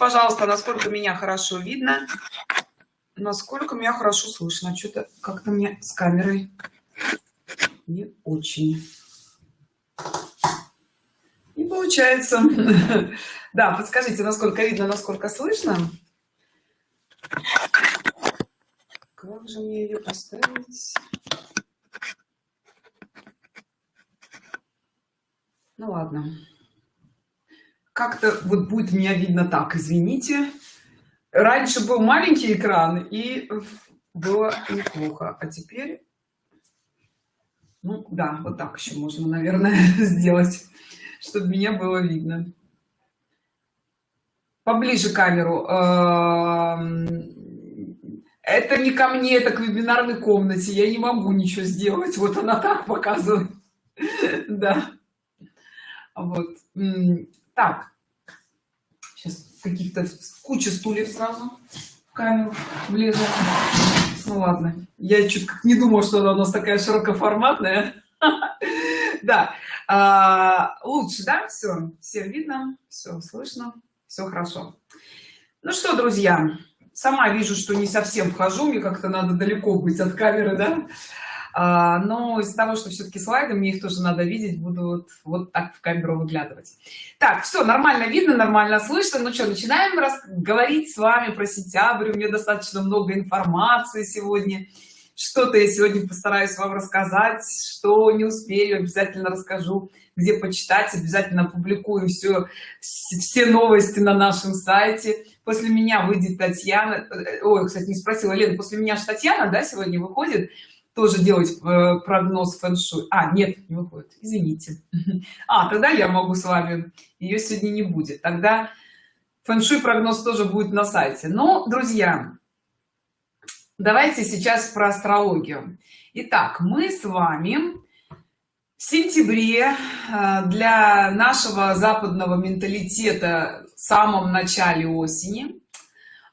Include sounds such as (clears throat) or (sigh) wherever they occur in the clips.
пожалуйста насколько меня хорошо видно. Насколько меня хорошо слышно. Что-то как-то мне с камерой не очень. Не получается. (laughs) Да подскажите насколько видно насколько слышно? Как же мне ее поставить? Ну ладно как-то вот будет меня видно так извините. Раньше был маленький экран и было неплохо. А теперь ну да вот так еще можно наверное (laughs) сделать чтобы меня было видно. Поближе камеру. Эм, это не ко мне это к вебинарной комнате. Я не могу ничего сделать. Вот она так показывает. (laughs) Да. Вот так. Сейчас каких-то куча стульев сразу в камеру влезла ну ладно. Я чуть как не думал что она у нас такая широкоформатная. (laughs) Да. А, лучше да? Все все видно все слышно все хорошо. Ну что друзья сама вижу что не совсем вхожу мне как-то надо далеко быть от камеры да а, но из того что все-таки слайды мне их тоже надо видеть буду вот, вот так в камеру выглядывать. Так все нормально видно нормально слышно. Ну что начинаем раз говорить с вами про сентябрь. У меня достаточно много информации сегодня. Что-то я сегодня постараюсь вам рассказать. Что не успею обязательно расскажу где почитать. Обязательно публикую все все новости на нашем сайте. После меня выйдет татьяна. Э, ой кстати не спросила. Лена после меня же татьяна да сегодня выходит тоже делать э, прогноз фэн-шуй. А нет не выходит. Извините. (laughs) А тогда я могу с вами. Ее сегодня не будет. Тогда фэн-шуй прогноз тоже будет на сайте. Но друзья давайте сейчас про астрологию. Итак, мы с вами в сентябре э, для нашего западного менталитета в самом начале осени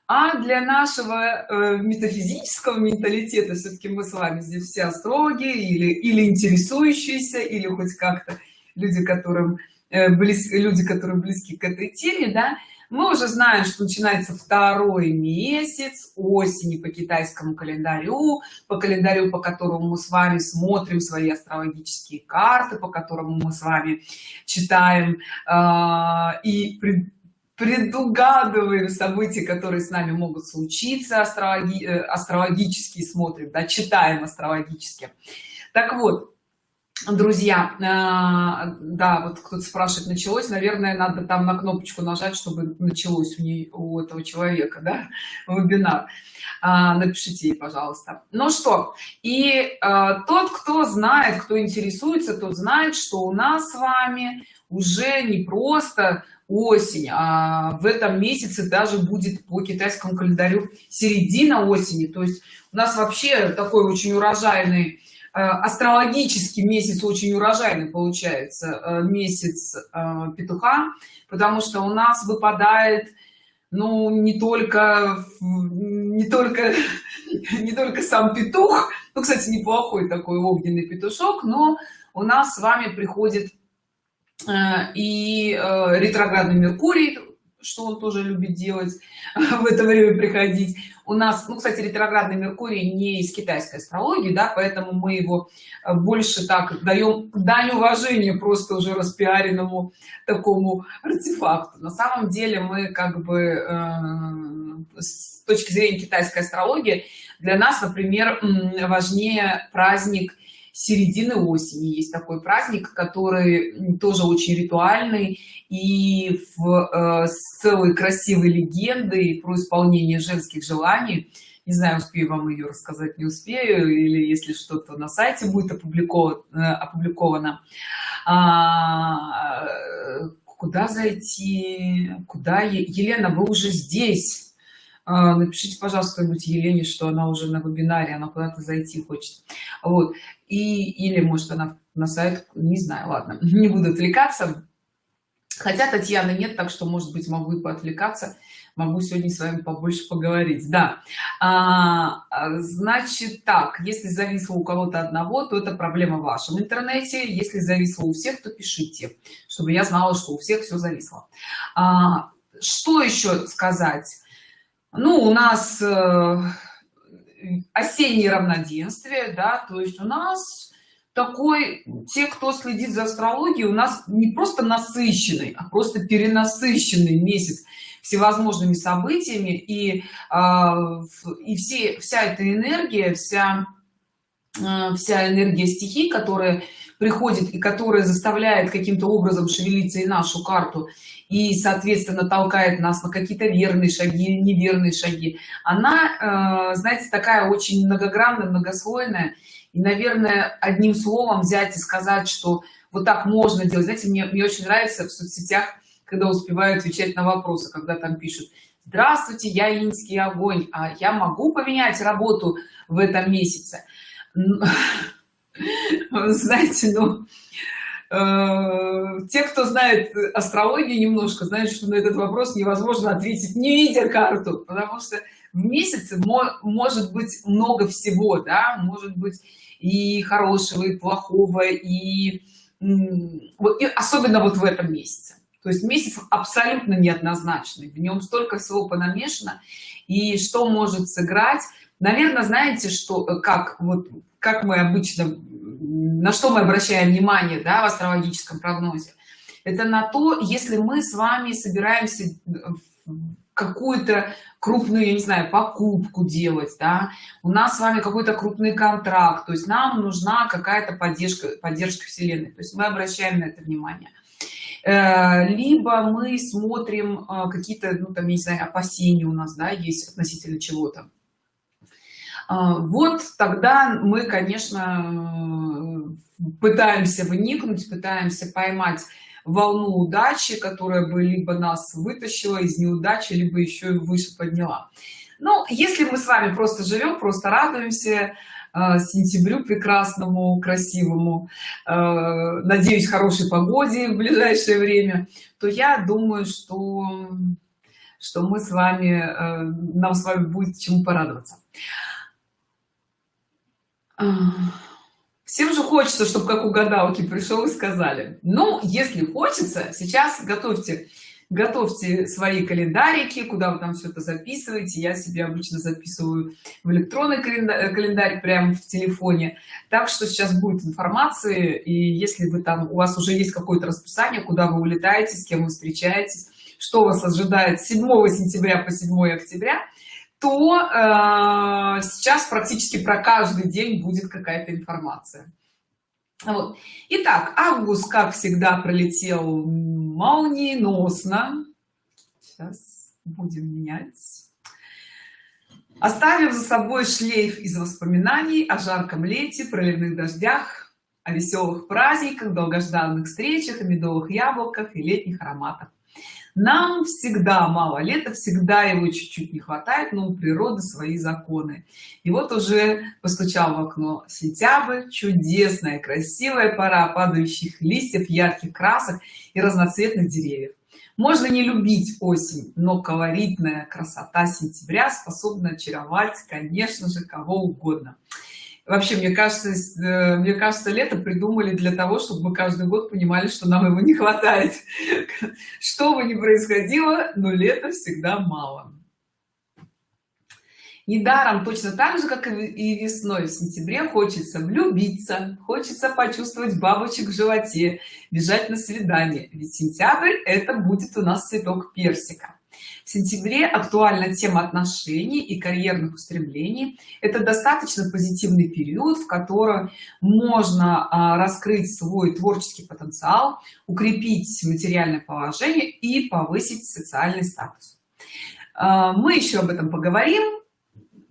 а для нашего э, метафизического менталитета все-таки мы с вами здесь все астрологи или или интересующиеся или хоть как-то люди которым э, близ, люди которые близки к этой теме да. Мы уже знаем что начинается второй месяц осени по китайскому календарю по календарю по которому мы с вами смотрим свои астрологические карты по которому мы с вами читаем э, и предугадываем события которые с нами могут случиться астрологи э, астрологически смотрим да, читаем астрологически. Так вот друзья э, да вот кто-то спрашивает началось наверное надо там на кнопочку нажать чтобы началось у нее у этого человека да вебинар. А, напишите ей пожалуйста. Ну что и а, тот кто знает кто интересуется тот знает что у нас с вами уже не просто осень а в этом месяце даже будет по китайскому календарю середина осени. То есть у нас вообще такой очень урожайный э, астрологический месяц очень урожайный получается э, месяц э, петуха потому что у нас выпадает ну не только не только (laughs) не только сам петух ну кстати неплохой такой огненный петушок но у нас с вами приходит и э, ретроградный меркурий что он тоже любит делать (laughs) в это время приходить. У нас ну кстати ретроградный меркурий не из китайской астрологии да поэтому мы его э, больше так даем дань уважения просто уже распиаренному такому артефакту. На самом деле мы как бы э, с точки зрения китайской астрологии для нас например важнее праздник середины осени. Есть такой праздник который тоже очень ритуальный и в э, с целой красивой легендой про исполнение женских желаний. Не знаю успею вам ее рассказать не успею или если что-то на сайте будет опубликовано э, опубликовано. А, куда зайти? Куда елена вы уже здесь напишите пожалуйста кто-нибудь елене что она уже на вебинаре она куда-то зайти хочет. Вот. И или может она на сайт не знаю ладно (laughs) не буду отвлекаться. Хотя татьяны нет так что может быть могу и поотвлекаться. Могу сегодня с вами побольше поговорить. Да. А, а значит так если зависло у кого-то одного то это проблема в вашем интернете. Если зависло у всех то пишите чтобы я знала что у всех все зависло. А, что еще сказать ну у нас э, осеннее равноденствие да то есть у нас такой те кто следит за астрологией у нас не просто насыщенный а просто перенасыщенный месяц всевозможными событиями. И э, и все вся эта энергия вся э, вся энергия стихий которая приходит и которая заставляет каким-то образом шевелиться и нашу карту и соответственно толкает нас на какие-то верные шаги неверные шаги. Она э, знаете такая очень многогранная многослойная. И наверное одним словом взять и сказать что вот так можно делать. Знаете мне, мне очень нравится в соцсетях когда успеваю отвечать на вопросы когда там пишут здравствуйте я инский огонь а я могу поменять работу в этом месяце знаете ну э, те кто знает астрологию немножко знают что на этот вопрос невозможно ответить не видя карту потому что в месяце может быть много всего да может быть и хорошего и плохого и, и особенно вот в этом месяце. То есть месяц абсолютно неоднозначный в нем столько всего понамешано и что может сыграть. Наверное знаете что как вот как мы обычно на что мы обращаем внимание да, в астрологическом прогнозе. Это на то если мы с вами собираемся какую-то крупную я не знаю покупку делать да у нас с вами какой-то крупный контракт то есть нам нужна какая-то поддержка поддержка вселенной. То есть мы обращаем на это внимание. Э, либо мы смотрим э, какие-то ну там не знаю опасения у нас да есть относительно чего-то вот тогда мы конечно пытаемся вникнуть пытаемся поймать волну удачи которая бы либо нас вытащила из неудачи либо еще и выше подняла. Ну если мы с вами просто живем просто радуемся э, сентябрю прекрасному красивому э, надеюсь хорошей погоде в ближайшее время то я думаю что что мы с вами э, нам с вами будет чему порадоваться всем же хочется чтобы как у гадалки пришел и сказали. Ну если хочется сейчас готовьте готовьте свои календарики куда вы там все это записываете. Я себе обычно записываю в электронный календарь, календарь прямо в телефоне. Так что сейчас будет информация и если вы там у вас уже есть какое-то расписание куда вы улетаете с кем вы встречаетесь что вас ожидает 7 сентября по 7 октября то э, сейчас практически про каждый день будет какая-то информация вот. Итак, август, как всегда, пролетел молниеносно. Сейчас будем менять. Оставив за собой шлейф из воспоминаний о жарком лете, проливных дождях, о веселых праздниках, долгожданных встречах, о медовых яблоках и летних ароматах нам всегда мало лета всегда его чуть-чуть не хватает но у природы свои законы. И вот уже постучал в окно. Сентябрь чудесная красивая пора падающих листьев ярких красок и разноцветных деревьев. Можно не любить осень но колоритная красота сентября способна очаровать конечно же кого угодно вообще мне кажется э, мне кажется лето придумали для того чтобы мы каждый год понимали что нам его не хватает. (laughs) Что бы ни происходило но лето всегда мало. Недаром точно так же как и весной в сентябре хочется влюбиться хочется почувствовать бабочек в животе бежать на свидание. Ведь сентябрь это будет у нас цветок персика в сентябре актуальна тема отношений и карьерных устремлений. Это достаточно позитивный период в котором можно а, раскрыть свой творческий потенциал укрепить материальное положение и повысить социальный статус. А, мы еще об этом поговорим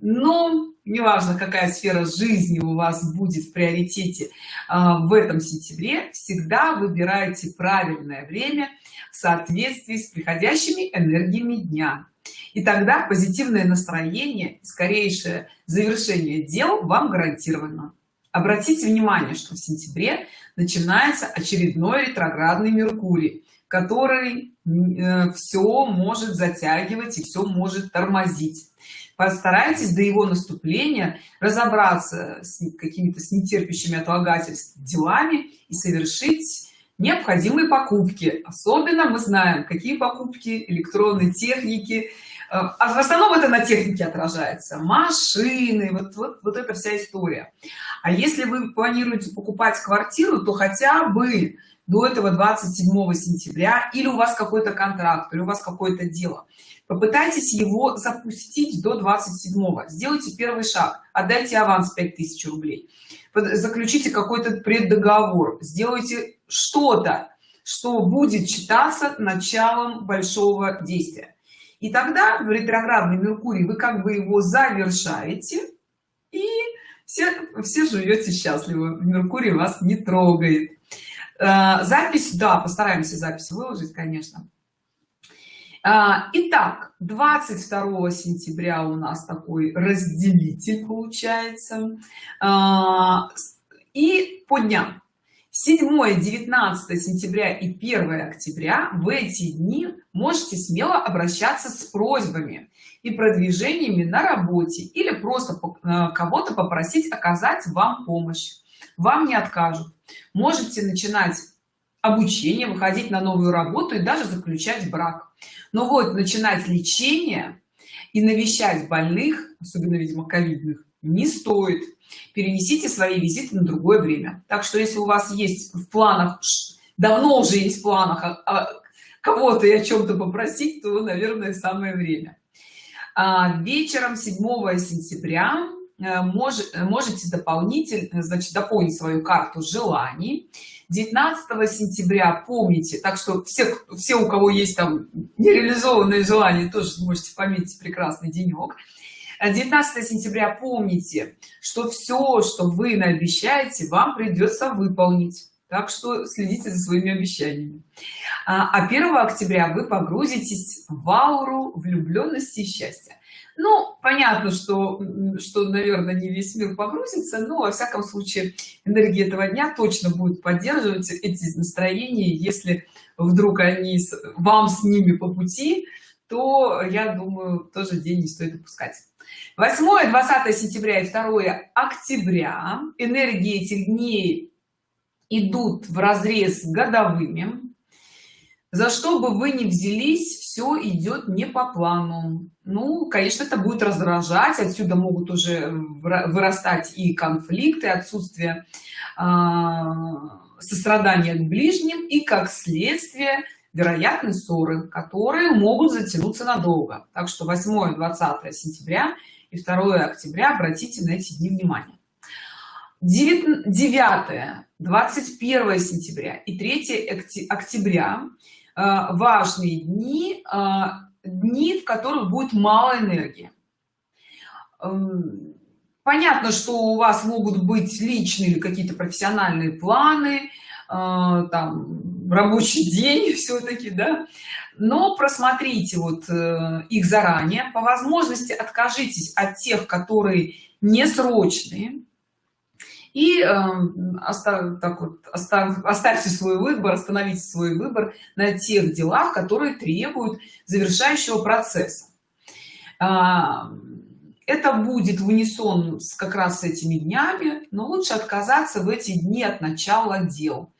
но неважно какая сфера жизни у вас будет в приоритете а, в этом сентябре всегда выбирайте правильное время в соответствии с приходящими энергиями дня. И тогда позитивное настроение скорейшее завершение дел вам гарантировано. Обратите внимание что в сентябре начинается очередной ретроградный меркурий который э, все может затягивать и все может тормозить постарайтесь до его наступления разобраться с какими-то с нетерпящими отлагательств делами и совершить необходимые покупки. Особенно мы знаем какие покупки электронной техники. А, а в основном это на технике отражается. Машины вот, вот вот эта вся история. А если вы планируете покупать квартиру то хотя бы до этого 27 сентября или у вас какой-то контракт или у вас какое-то дело. Попытайтесь его запустить до 27 сделайте первый шаг отдайте аванс 5000 рублей. Заключите какой-то преддоговор сделайте что-то что будет считаться началом большого действия. И тогда в ретроградный меркурий вы как бы его завершаете и все все живете счастливо меркурий вас не трогает запись да постараемся запись выложить конечно. А, итак 22 сентября у нас такой разделитель получается. А, и по дням. 7 19 сентября и 1 октября в эти дни можете смело обращаться с просьбами и продвижениями на работе или просто э, кого-то попросить оказать вам помощь. Вам не откажут можете начинать обучение выходить на новую работу и даже заключать брак. Но вот начинать лечение и навещать больных особенно видимо ковидных не стоит. Перенесите свои визиты на другое время. Так что если у вас есть в планах давно уже есть в планах а, а, кого-то и о чем-то попросить то наверное самое время. А, вечером 7 сентября э, может, можете дополнительно значит дополнить свою карту желаний. 19 сентября помните так что все все у кого есть там нереализованные желания тоже можете пометить прекрасный денек. 19 сентября помните что все что вы наобещаете вам придется выполнить. Так что следите за своими обещаниями. А 1 а октября вы погрузитесь в ауру влюбленности и счастья ну понятно что что наверное не весь мир погрузится но во всяком случае энергия этого дня точно будет поддерживать эти настроения. Если вдруг они вам с ними по пути то я думаю тоже день не стоит упускать. 8 20 сентября и 2 октября энергии этих дней идут в разрез годовыми за что бы вы ни взялись все идет не по плану. Ну конечно это будет раздражать отсюда могут уже вырастать и конфликты отсутствие э, сострадания к ближним и как следствие вероятны ссоры которые могут затянуться надолго. Так что 8 20 сентября и 2 октября обратите на эти дни внимание. 9 21 сентября и 3 октября э, важные дни э, дни в которых будет мало энергии. Эм, понятно что у вас могут быть личные или какие-то профессиональные планы э, там рабочий день (laughs) все-таки да. Но просмотрите вот э, их заранее. По возможности откажитесь от тех которые не срочные и э, оставь, так вот, оставь, оставьте свой выбор остановите свой выбор на тех делах которые требуют завершающего процесса. А, это будет в унисон с как раз с этими днями но лучше отказаться в эти дни от начала дел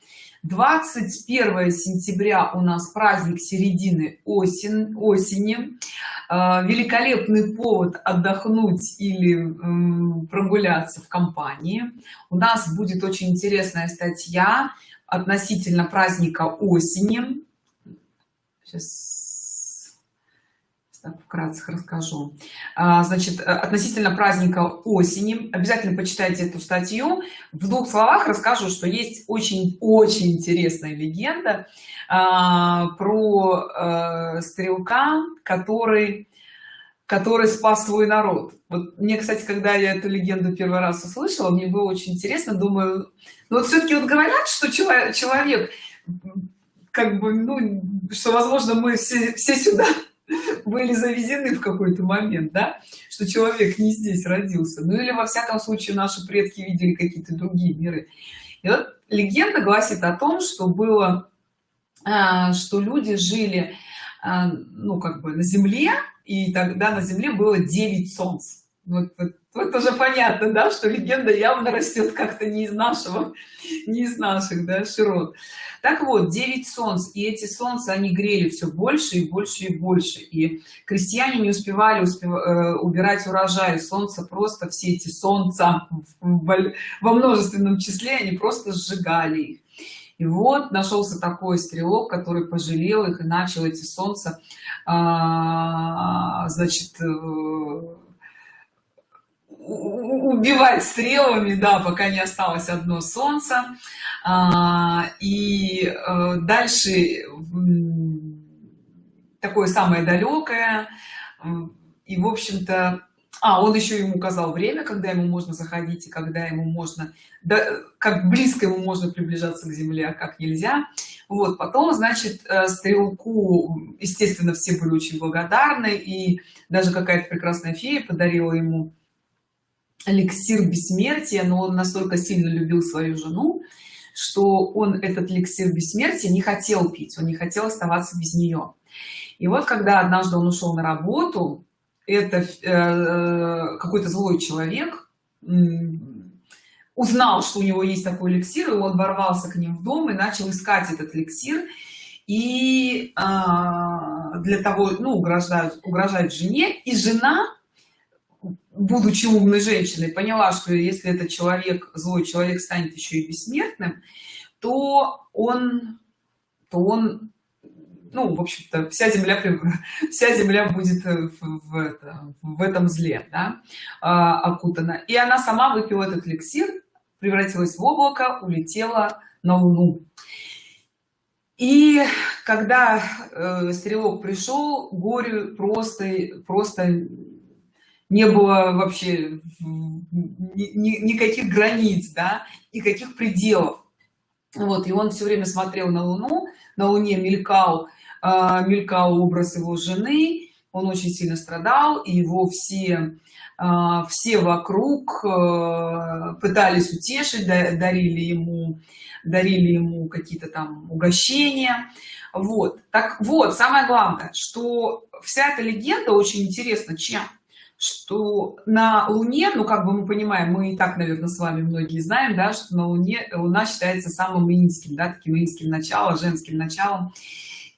21 сентября у нас праздник середины осень осени. А, великолепный повод отдохнуть или прогуляться в компании. У нас будет очень интересная статья относительно праздника осени. Сейчас так вкратце расскажу. А, значит относительно праздника осени обязательно почитайте эту статью. В двух словах расскажу что есть очень очень интересная легенда а, про э, стрелка который который спас свой народ. Вот мне кстати когда я эту легенду первый раз услышала мне было очень интересно думаю ну вот все-таки вот говорят что человек человек как бы ну что возможно мы все, все сюда были завезены в какой-то момент да что человек не здесь родился. Ну или во всяком случае наши предки видели какие-то другие миры. И вот легенда гласит о том что было а, что люди жили а, ну как бы на земле и тогда на земле было 9 солнц. Вот, вот, вот уже понятно да что легенда явно растет как-то не из нашего не из наших да, широт. Так вот 9 солнц и эти солнца они грели все больше и больше и больше. И крестьяне не успевали успев... Э, убирать урожай. Солнца просто все эти солнца во множественном числе они просто сжигали их. И вот нашелся такой стрелок который пожалел их и начал эти солнца а, значит э, убивать стрелами да пока не осталось одно солнце. А, и э, дальше такое самое далекое. И в общем-то а он еще ему указал время когда ему можно заходить и когда ему можно да, как близко ему можно приближаться к земле а как нельзя. Вот потом значит э, стрелку естественно все были очень благодарны и даже какая-то прекрасная фея подарила ему эликсир бессмертия но он настолько сильно любил свою жену что он этот эликсир бессмертия не хотел пить он не хотел оставаться без нее. И вот когда однажды он ушел на работу это э, какой-то злой человек узнал что у него есть такой эликсир и он ворвался к ним в дом и начал искать этот эликсир. И э, для того ну угрожать угрожать жене и жена будучи умной женщиной поняла что если этот человек злой человек станет еще и бессмертным то он то он ну в общем-то вся земля (laughs) вся земля будет в, в, это, в этом зле да, а, окутана. И она сама выпила этот эликсир превратилась в облако улетела на луну. И когда э, стрелок пришел горе просто просто не было вообще ни, ни, никаких границ да никаких пределов. Вот и он все время смотрел на луну на луне мелькал э, мелькал образ его жены он очень сильно страдал и его все э, все вокруг э, пытались утешить дарили ему дарили ему какие-то там угощения. Вот так вот самое главное что вся эта легенда очень интересна. Чем что на луне ну как бы мы понимаем мы и так наверное с вами многие знаем да что на луне луна считается самым инским да таким инским началом женским началом.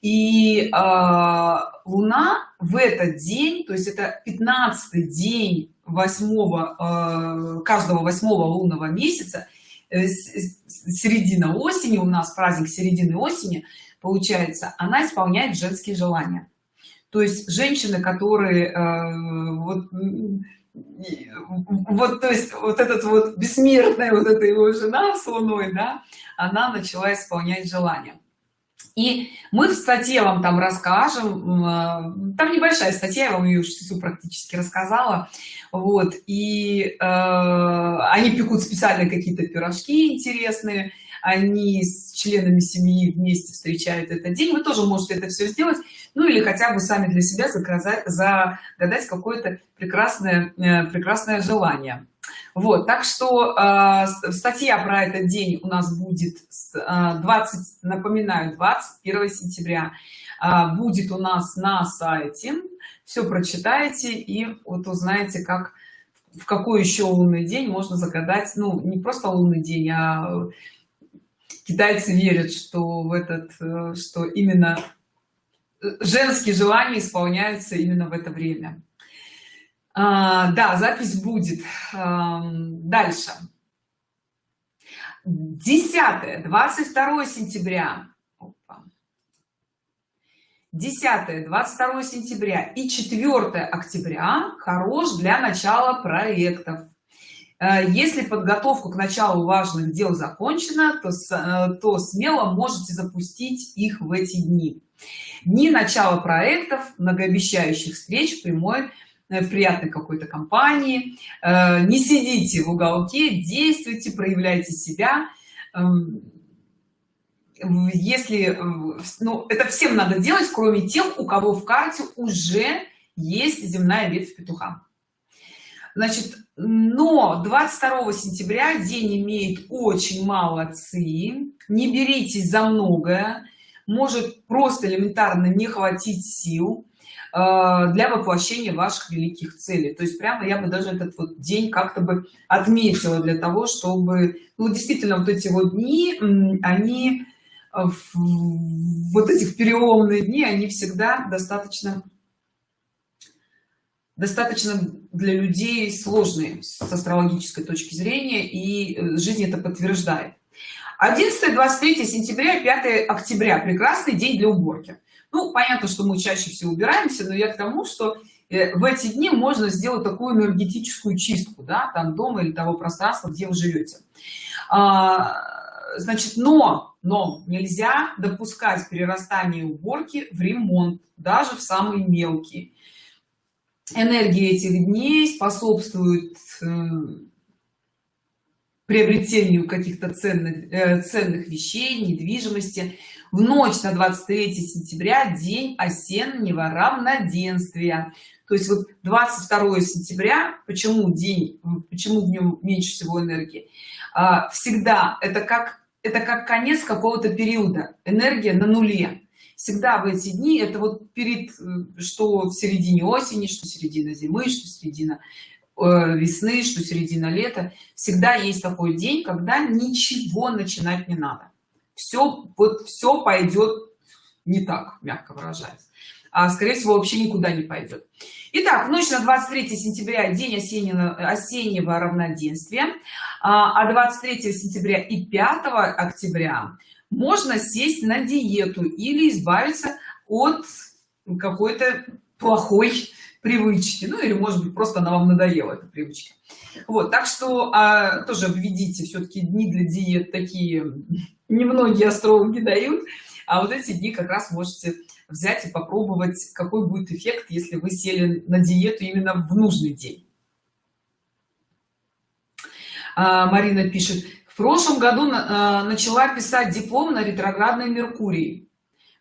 И э, луна в этот день то есть это 15 день восьмого э, каждого восьмого лунного месяца э, середина осени у нас праздник середины осени получается она исполняет женские желания то есть женщины которые э, вот вот то есть вот этот вот бессмертная вот эта его жена с луной да она начала исполнять желания и мы в статье вам там расскажем э, там небольшая статья я вам ее всю практически рассказала. Вот и э, они пекут специально какие-то пирожки интересные они с членами семьи вместе встречают этот день. Вы тоже можете это все сделать. Ну или хотя бы сами для себя заказать загадать какое-то прекрасное э, прекрасное желание. Вот так что э, статья про этот день у нас будет с, э, 20 напоминаю 21 сентября. Э, будет у нас на сайте. Все прочитаете и вот узнаете как в какой еще лунный день можно загадать. Ну не просто лунный день а китайцы верят что в этот э, что именно женские желания исполняются именно в это время. А, да запись будет а, дальше. 10 22 сентября. 10 22 сентября и 4 октября хорош для начала проектов. Э, если подготовка к началу важных дел закончена то, э, то смело можете запустить их в эти дни. Дни начала проектов многообещающих встреч прямой э, в приятной какой-то компании. Не сидите в уголке действуйте проявляйте себя. Эм, если ну это всем надо делать кроме тех у кого в карте уже есть земная ветвь петуха. Значит но 22 сентября день имеет очень мало ци. Не беритесь за многое. Может просто элементарно не хватить сил для воплощения ваших великих целей. То есть прямо я бы даже этот вот день как-то бы отметила для того чтобы ну действительно вот эти вот дни они вот этих переломные дни они всегда достаточно достаточно для людей сложные с астрологической точки зрения и э, жизнь это подтверждает. 11 23 сентября 5 октября прекрасный день для уборки. Ну понятно что мы чаще всего убираемся но я к тому что э, в эти дни можно сделать такую энергетическую чистку да там дома или того пространства где вы живете. А, значит но но нельзя допускать перерастание уборки в ремонт даже в самые мелкие энергии этих дней способствует э, приобретению каких-то ценных э, ценных вещей недвижимости. В ночь на 23 сентября день осеннего равноденствия. То есть вот 22 сентября почему день почему в нем меньше всего энергии? А, всегда это как это как конец какого-то периода. Энергия на нуле всегда в эти дни это вот перед что в середине осени что середина зимы что середина э, весны что середина лета всегда есть такой день когда ничего начинать не надо. Все вот все пойдет не так мягко выражаясь. А скорее всего вообще никуда не пойдет Итак, ночь на 23 сентября день осеннего, осеннего равноденствия. А 23 а сентября и 5 октября можно сесть на диету или избавиться от какой-то плохой привычки. Ну или может быть просто она вам надоела эта привычка. Вот так что а, тоже обведите все-таки дни для диет такие немногие астрологи дают. А вот эти дни как раз можете взять и попробовать какой будет эффект если вы сели на диету именно в нужный день. А, марина пишет прошлом году э, начала писать диплом на ретроградной меркурии.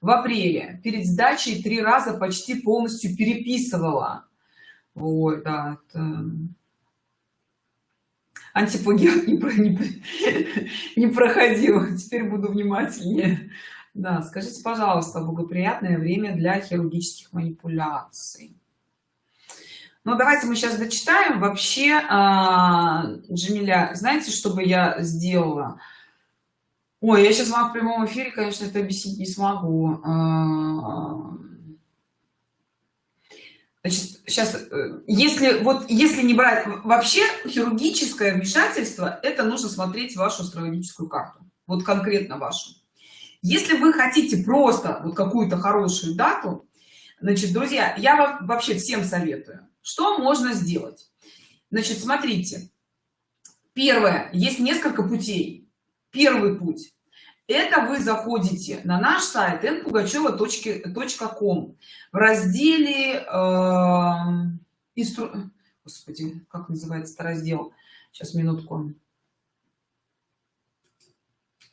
В апреле перед сдачей три раза почти полностью переписывала. Вот да, это... антиплагиат не, не, (laughs) не проходила теперь буду внимательнее. Да скажите пожалуйста благоприятное время для хирургических манипуляций ну, давайте мы сейчас дочитаем. Вообще а, джамиля знаете что бы я сделала? Ой я сейчас вам в прямом эфире конечно это объяснить не смогу. А, значит сейчас э, если вот если не брать вообще хирургическое вмешательство это нужно смотреть вашу астрологическую карту. Вот конкретно вашу. Если вы хотите просто вот какую-то хорошую дату значит друзья я вам вообще всем советую что можно сделать? Значит смотрите. Первое. Есть несколько путей. Первый путь это вы заходите на наш сайт npugacheva.com в разделе э, инстру... господи как называется раздел? Сейчас минутку.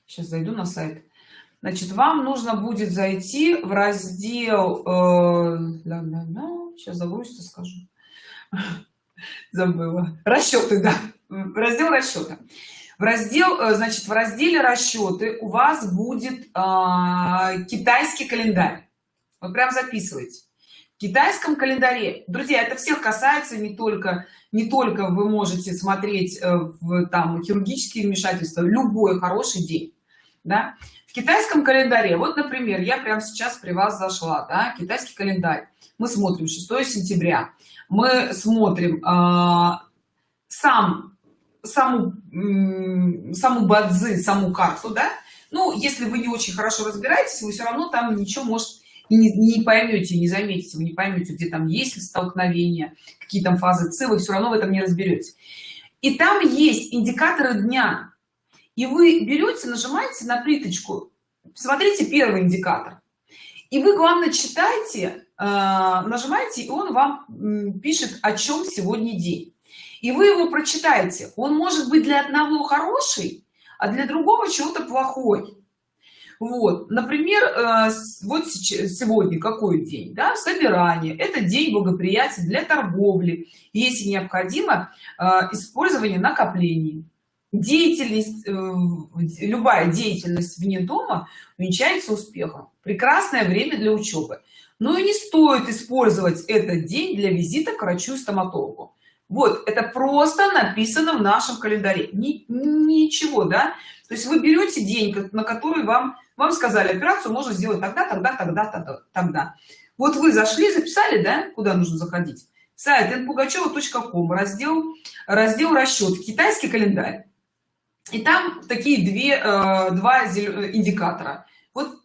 Сейчас зайду на сайт. Значит вам нужно будет зайти в раздел э, сейчас загрузится скажу забыла. Расчеты да. Раздел расчета в раздел э, значит в разделе расчеты у вас будет э, китайский календарь. Вот прям записывайте. В китайском календаре друзья это всех касается не только не только вы можете смотреть э, в там хирургические вмешательства любой хороший день да? в китайском календаре вот например я прямо сейчас при вас зашла да? китайский календарь мы смотрим 6 сентября. Мы смотрим э, сам саму саму бадзы саму карту да? Ну если вы не очень хорошо разбираетесь вы все равно там ничего может и не, не поймете не заметите вы не поймете где там есть столкновения какие там фазы ци вы все равно в этом не разберете и там есть индикаторы дня. И вы берете нажимаете на плиточку. Смотрите первый индикатор. И вы главное читайте Э, нажимаете и он вам пишет о чем сегодня день. И вы его прочитаете. Он может быть для одного хороший а для другого чего-то плохой. Вот. Например э, вот сегодня какой день да? Собирание. Это день благоприятия для торговли если необходимо э, использование накоплений. Деятельность э, любая деятельность вне дома увенчается успехом. Прекрасное время для учебы но и не стоит использовать этот день для визита к врачу и стоматологу вот это просто написано в нашем календаре. Ни, ничего да? То есть вы берете день на который вам вам сказали операцию можно сделать тогда тогда тогда тогда тогда. Вот вы зашли записали да куда нужно заходить? Сайт npugacheva.com раздел раздел расчет китайский календарь. И там такие две э, два индикатора. Вот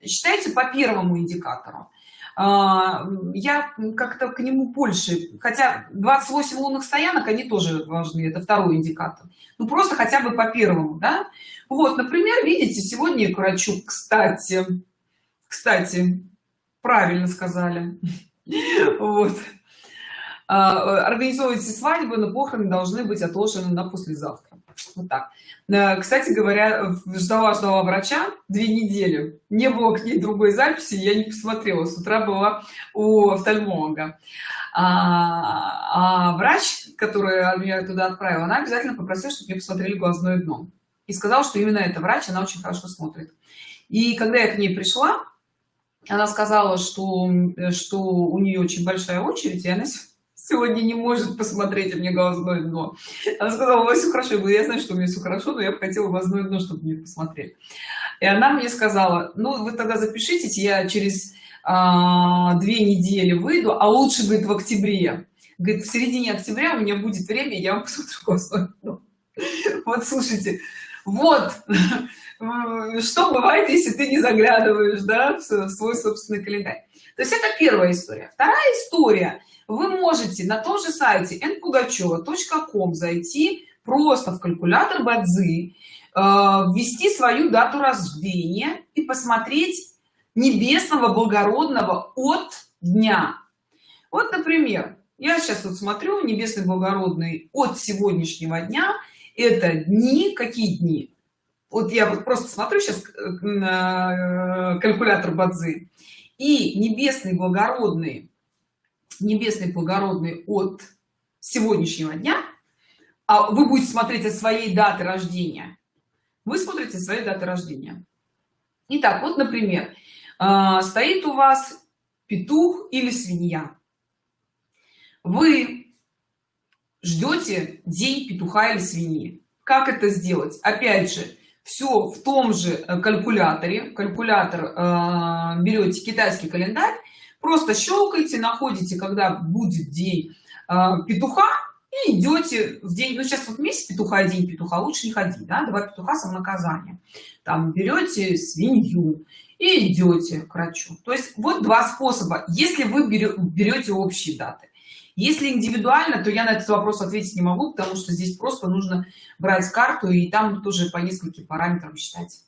считайте по первому индикатору я как-то к нему больше хотя 28 лунных стоянок они тоже важны это второй индикатор. Ну просто хотя бы по первому да? Вот например видите сегодня к врачу кстати кстати правильно сказали. (laughs) Вот. А, организовывайте свадьбу но похороны должны быть отложены на послезавтра вот так. Э, кстати говоря ждала ждала врача две недели. Не было к ней другой записи я не посмотрела. С утра была у офтальмолога. А, а врач который меня туда отправила она обязательно попросила чтобы мне посмотрели глазное дно. И сказал что именно это врач она очень хорошо смотрит. И когда я к ней пришла она сказала что что у нее очень большая очередь и она сегодня не может посмотреть мне глазное дно она сказала у вас все хорошо я говорю я знаю что у меня все хорошо но я бы хотела глазное дно чтобы мне посмотреть и она мне сказала ну вы тогда запишитесь я через а, две недели выйду а лучше говорит в октябре говорит в середине октября у меня будет время я вам посмотрю глазное дно вот слушайте вот (laughs) что бывает если ты не заглядываешь да, в свой собственный календарь. То есть это первая история. Вторая история вы можете на том же сайте npugacheva.com зайти просто в калькулятор бадзи э, ввести свою дату рождения и посмотреть небесного благородного от дня. Вот например я сейчас вот смотрю небесный благородный от сегодняшнего дня это дни какие дни? Вот я вот просто смотрю сейчас э, на э, калькулятор бадзи и небесный благородный небесный благородный от сегодняшнего дня а вы будете смотреть от своей даты рождения. Вы смотрите своей даты рождения. Итак, вот например а, стоит у вас петух или свинья. Вы ждете день петуха или свиньи. Как это сделать? Опять же все в том же э, калькуляторе. Калькулятор э, берете китайский календарь просто щелкайте находите когда будет день э, петуха и идете в день. Ну сейчас вот месяц петуха день петуха лучше не ходить да? два петуха самонаказание там берете свинью и идете к врачу. То есть вот два способа. Если вы берете общие даты. Если индивидуально то я на этот вопрос ответить не могу потому что здесь просто нужно брать карту и там тоже по нескольким параметрам считать.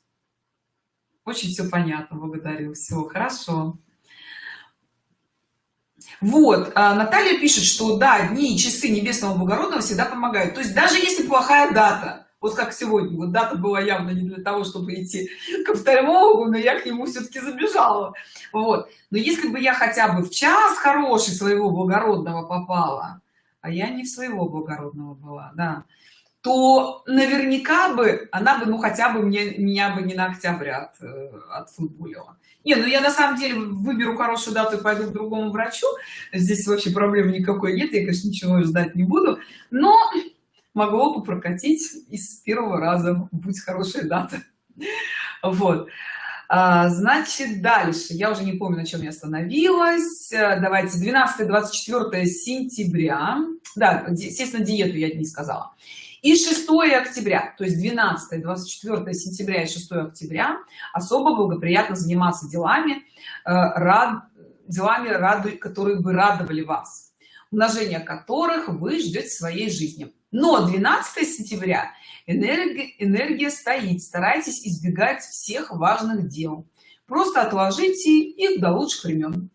Очень все понятно благодарю. Всего хорошо вот а наталья пишет что да дни и часы небесного благородного всегда помогают. То есть даже если плохая дата вот как сегодня вот дата была явно не для того чтобы идти (laughs) к офтальмологу но я к нему все-таки забежала. Вот. Но если бы я хотя бы в час хороший своего благородного попала а я не в своего благородного была да то наверняка бы она бы ну хотя бы мне меня бы не на октябрь от, э, отфутболила не ну я на самом деле выберу хорошую дату и пойду к другому врачу. Здесь вообще проблемы никакой нет я конечно ничего ждать не буду. Но могло бы прокатить из первого раза будь хорошая дата. Вот. А, значит дальше. Я уже не помню на чем я остановилась. Давайте 12 24 сентября. Да естественно диету я не сказала и 6 октября то есть 12 24 сентября и 6 октября особо благоприятно заниматься делами э, рад делами раду которые бы радовали вас умножение которых вы ждете своей жизни. Но 12 сентября энергия энергия стоит старайтесь избегать всех важных дел. Просто отложите их до лучших времен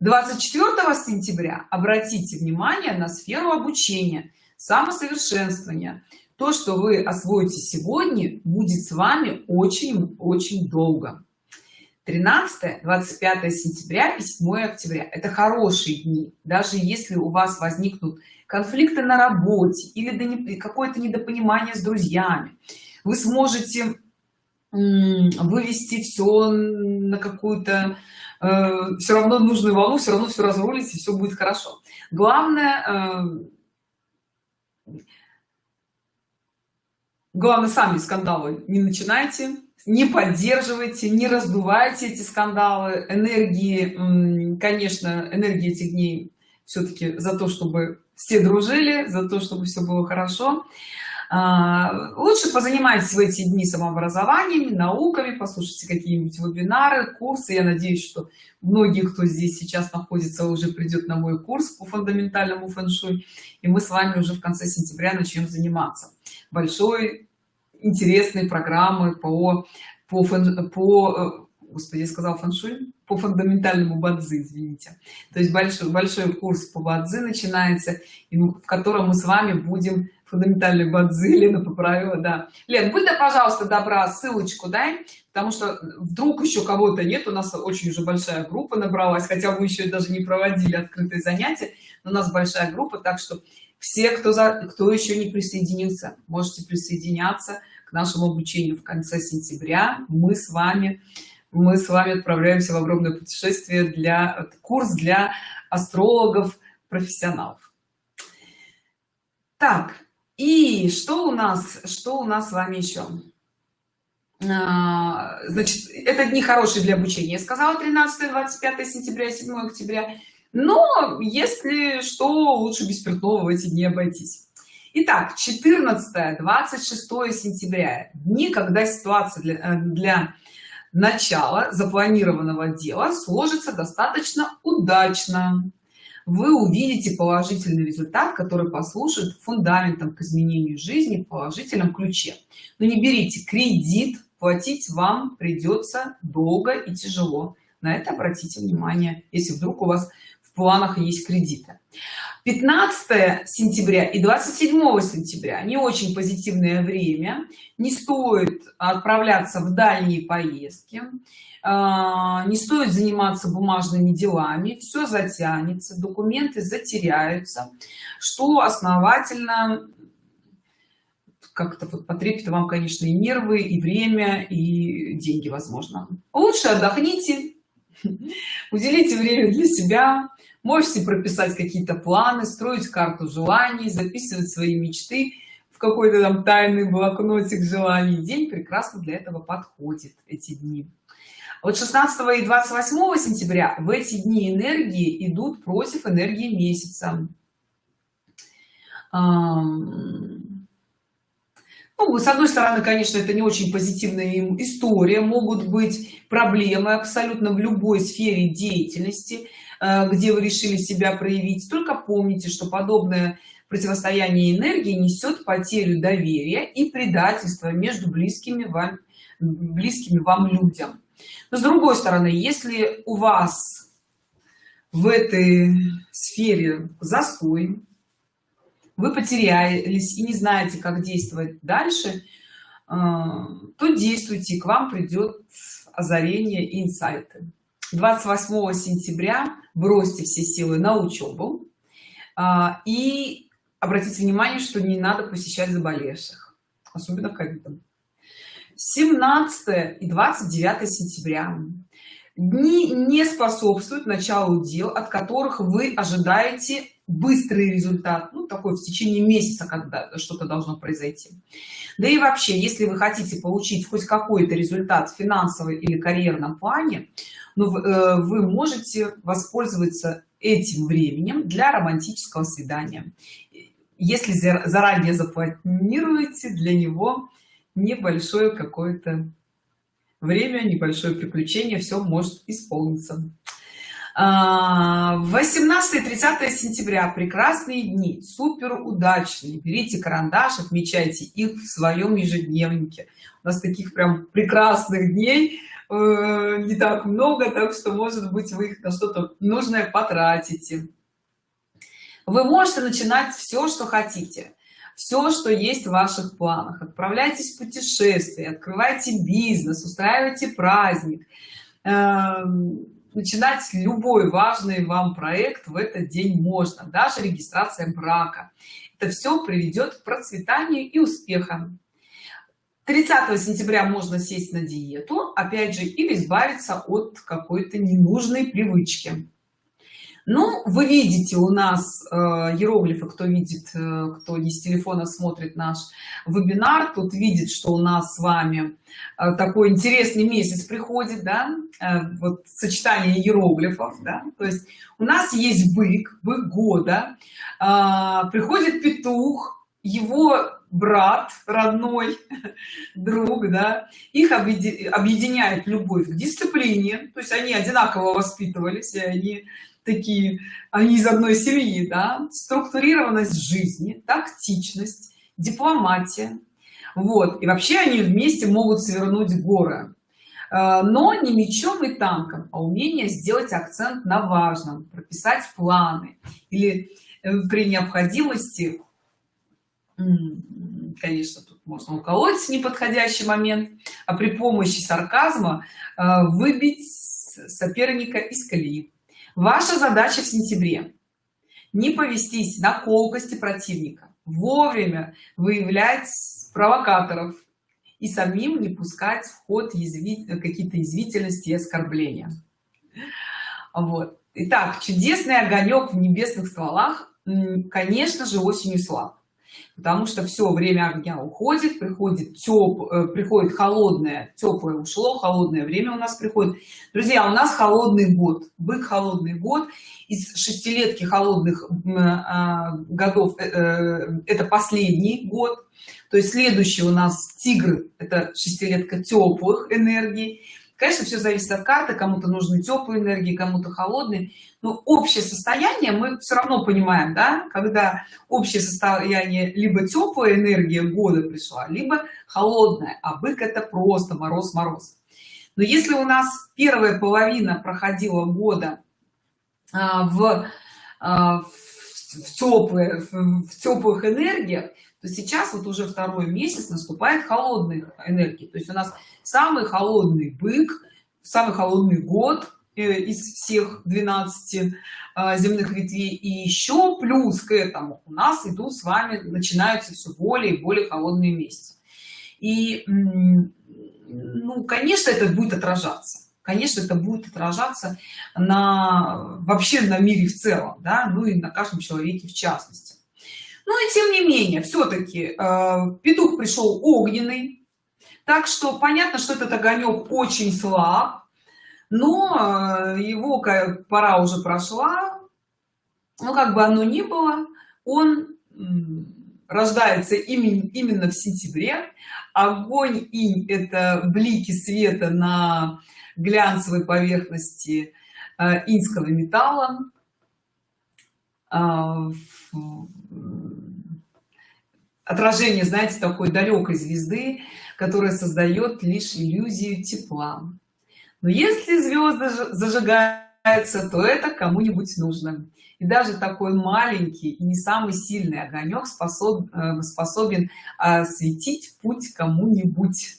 24 сентября обратите внимание на сферу обучения самосовершенствования. То что вы освоите сегодня будет с вами очень очень долго. 13 25 сентября и 7 октября. Это хорошие дни. Даже если у вас возникнут конфликты на работе или какое-то недопонимание с друзьями вы сможете вывести все на какую-то э, все равно нужную волну все равно все разрулить и все будет хорошо. Главное э, главное сами скандалы не начинайте не поддерживайте не раздувайте эти скандалы. Энергии конечно энергии этих дней все-таки за то чтобы все дружили за то чтобы все было хорошо лучше позанимайтесь в эти дни самообразованием науками послушайте какие-нибудь вебинары курсы. Я надеюсь что многие кто здесь сейчас находится уже придет на мой курс по фундаментальному фэн-шуй и мы с вами уже в конце сентября начнем заниматься большой интересной программы по по фэн, по э, господи я сказал фэн-шуй по фундаментальному бадзи извините. То есть большой большой курс по бадзи начинается в котором мы с вами будем фундаментальной бадзи (laughs) лена поправила да. Лен будь да пожалуйста добра ссылочку дай потому что вдруг еще кого-то нет у нас очень уже большая группа набралась хотя мы еще даже не проводили открытые занятия но у нас большая группа так что все кто за кто еще не присоединился можете присоединяться к нашему обучению в конце сентября. Мы с вами мы с вами отправляемся в огромное путешествие для курс для астрологов профессионалов. Так и что у нас что у нас с вами еще а, значит это дни хорошие для обучения я сказала 13 25 сентября 7 октября. Но если что лучше без спиртного в эти дни обойтись. Итак, 14 26 сентября. Дни когда ситуация для, э, для начала запланированного дела сложится достаточно удачно. Вы увидите положительный результат который послужит фундаментом к изменению жизни в положительном ключе. Но не берите кредит платить вам придется долго и тяжело. На это обратите внимание если вдруг у вас в планах есть кредиты 15 сентября и 27 сентября. Не очень позитивное время. Не стоит отправляться в дальние поездки. А, не стоит заниматься бумажными делами. Все затянется документы затеряются что основательно как-то вот потребит вам конечно и нервы и время и деньги возможно. Лучше отдохните (laughs) уделите время для себя можете прописать какие-то планы строить карту желаний записывать свои мечты в какой-то там тайный блокнотик желаний. День прекрасно для этого подходит эти дни. Вот 16 и 28 сентября в эти дни энергии идут против энергии месяца. Ну, с одной стороны конечно это не очень позитивная история. Могут быть проблемы абсолютно в любой сфере деятельности где вы решили себя проявить. Только помните что подобное противостояние энергии несет потерю доверия и предательство между близкими вам близкими вам людям. Но с другой стороны если у вас в этой сфере застой вы потерялись и не знаете как действовать дальше э, то действуйте к вам придет озарение инсайты 28 сентября бросьте все силы на учебу. Э, и обратите внимание что не надо посещать заболевших особенно ковидом. 17 и 29 сентября. Дни не способствуют началу дел от которых вы ожидаете быстрый результат ну такой в течение месяца когда что-то должно произойти. Да и вообще если вы хотите получить хоть какой-то результат в финансовой или карьерном плане ну, э, вы можете воспользоваться этим временем для романтического свидания. Если заранее запланируете для него небольшое какое-то время небольшое приключение все может исполниться 18 30 сентября. Прекрасные дни. Супер удачные берите карандаш отмечайте их в своем ежедневнике. У нас таких прям прекрасных дней э, не так много так что может быть вы их на что-то нужное потратите. Вы можете начинать все что хотите. Все что есть в ваших планах. Отправляйтесь в путешествие открывайте бизнес устраивайте праздник начинать любой важный вам проект в этот день можно даже регистрация брака. Это все приведет к процветанию и успехам 30 сентября можно сесть на диету опять же или избавиться от какой-то ненужной привычки ну вы видите у нас э, иероглифы кто видит э, кто не с телефона смотрит наш вебинар тут видит что у нас с вами э, такой интересный месяц приходит да э, вот сочетание иероглифов да? то есть у нас есть бык бык года э, приходит петух его брат родной (laughs) друг да их объединяет любовь к дисциплине то есть они одинаково воспитывались и они такие они из одной семьи да структурированность жизни тактичность дипломатия. Вот. И вообще они вместе могут свернуть горы. Э, но не мечом и танком а умение сделать акцент на важном прописать планы или э, при необходимости конечно тут можно уколоть неподходящий момент а при помощи сарказма э, выбить соперника из колеи ваша задача в сентябре не повестись на колкости противника. Вовремя выявлять провокаторов и самим не пускать в ход какие-то извительности и оскорбления. Вот. Итак, чудесный огонек в небесных стволах. Конечно же осенью слаб потому что все время огня уходит приходит теп э, приходит холодное теплое ушло холодное время у нас приходит. Друзья у нас холодный год бык холодный год. Из шестилетки холодных а, годов э, э, это последний год. То есть следующий у нас тигр это шестилетка теплых энергий конечно все зависит от карты. Кому-то нужны теплые энергии кому-то холодные. Но общее состояние мы все равно понимаем да? Когда общее состояние либо теплая энергия года пришла либо холодная а бык это просто мороз мороз. Но если у нас первая половина проходила года а, в, а, в теплые в теплых энергиях то сейчас вот уже второй месяц наступает холодных энергий. То есть у нас самый холодный бык самый холодный год э, из всех 12 а, земных ветвей. И еще плюс к этому у нас идут с вами начинаются все более и более холодные месяцы. И ну конечно это будет отражаться. Конечно это будет отражаться на вообще на мире в целом да ну и на каждом человеке в частности ну и тем не менее все-таки э, петух пришел огненный так что понятно что этот огонек очень слаб но э, его пора уже прошла. Ну как бы оно ни было он рождается именно в сентябре. Огонь инь это блики света на глянцевой поверхности э, инского металла. А, отражение знаете такой далекой звезды которая создает лишь иллюзию тепла. Но если звезды зажигаются то это кому-нибудь нужно. И даже такой маленький и не самый сильный огонек способ, э, способен осветить путь кому-нибудь.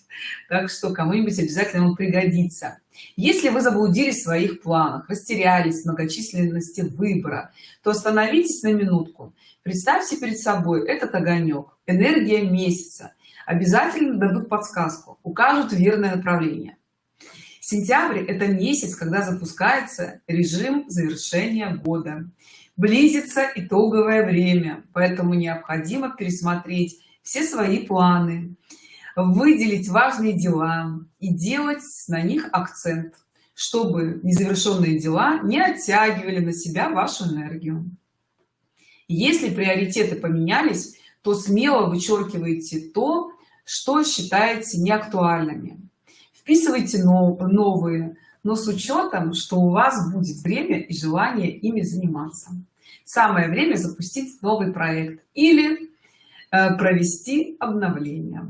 Так что кому-нибудь обязательно он пригодится. Если вы заблудились в своих планах растерялись в многочисленности выбора то остановитесь на минутку представьте перед собой этот огонек энергия месяца. Обязательно дадут подсказку укажут верное направление. Сентябрь это месяц когда запускается режим завершения года. Близится итоговое время поэтому необходимо пересмотреть все свои планы выделить важные дела и делать на них акцент чтобы незавершенные дела не оттягивали на себя вашу энергию если приоритеты поменялись то смело вычеркивайте то что считаете неактуальными. Вписывайте новые но с учетом что у вас будет время и желание ими заниматься. Самое время запустить новый проект или э, провести обновление.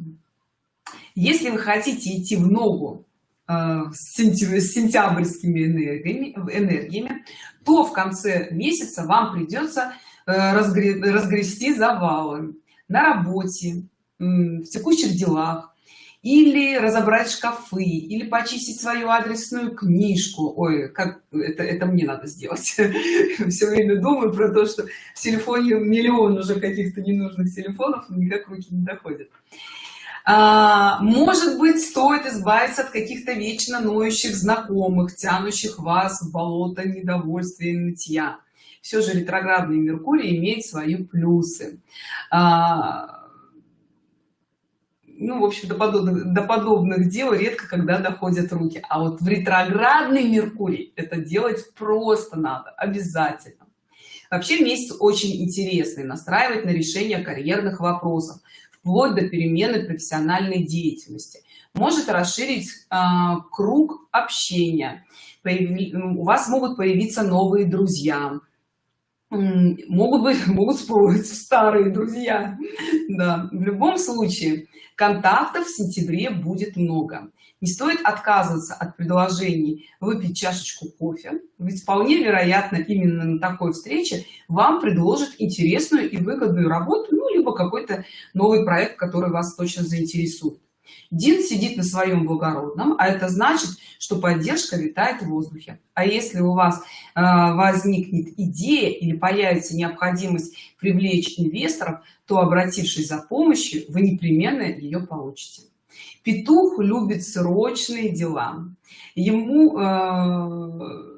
Если вы хотите идти в ногу э, с сентябрьскими энергиями, энергиями то в конце месяца вам придется разгрести завалы на работе в текущих делах. Или разобрать шкафы или почистить свою адресную книжку. Ой как это это мне надо сделать. (laughs) Все время думаю про то что в телефоне миллион уже каких-то ненужных телефонов никак руки не доходят. А, может быть стоит избавиться от каких-то вечно ноющих знакомых тянущих вас в болото недовольствия и нытья все же ретроградный меркурий имеет свои плюсы. А, ну в общем до подобных до подобных дел редко когда доходят руки. А вот в ретроградный меркурий это делать просто надо обязательно. Вообще месяц очень интересный настраивать на решение карьерных вопросов вплоть до перемены профессиональной деятельности. Может расширить э, круг общения. Появи, у вас могут появиться новые друзья могут быть (laughs) могут всплыть старые друзья. Да в любом случае контактов в сентябре будет много. Не стоит отказываться от предложений выпить чашечку кофе ведь вполне вероятно именно на такой встрече вам предложат интересную и выгодную работу ну либо какой-то новый проект который вас точно заинтересует Дин сидит на своем благородном, а это значит, что поддержка витает в воздухе. А если у вас э, возникнет идея или появится необходимость привлечь инвесторов, то, обратившись за помощью, вы непременно ее получите. Петух любит срочные дела. Ему э,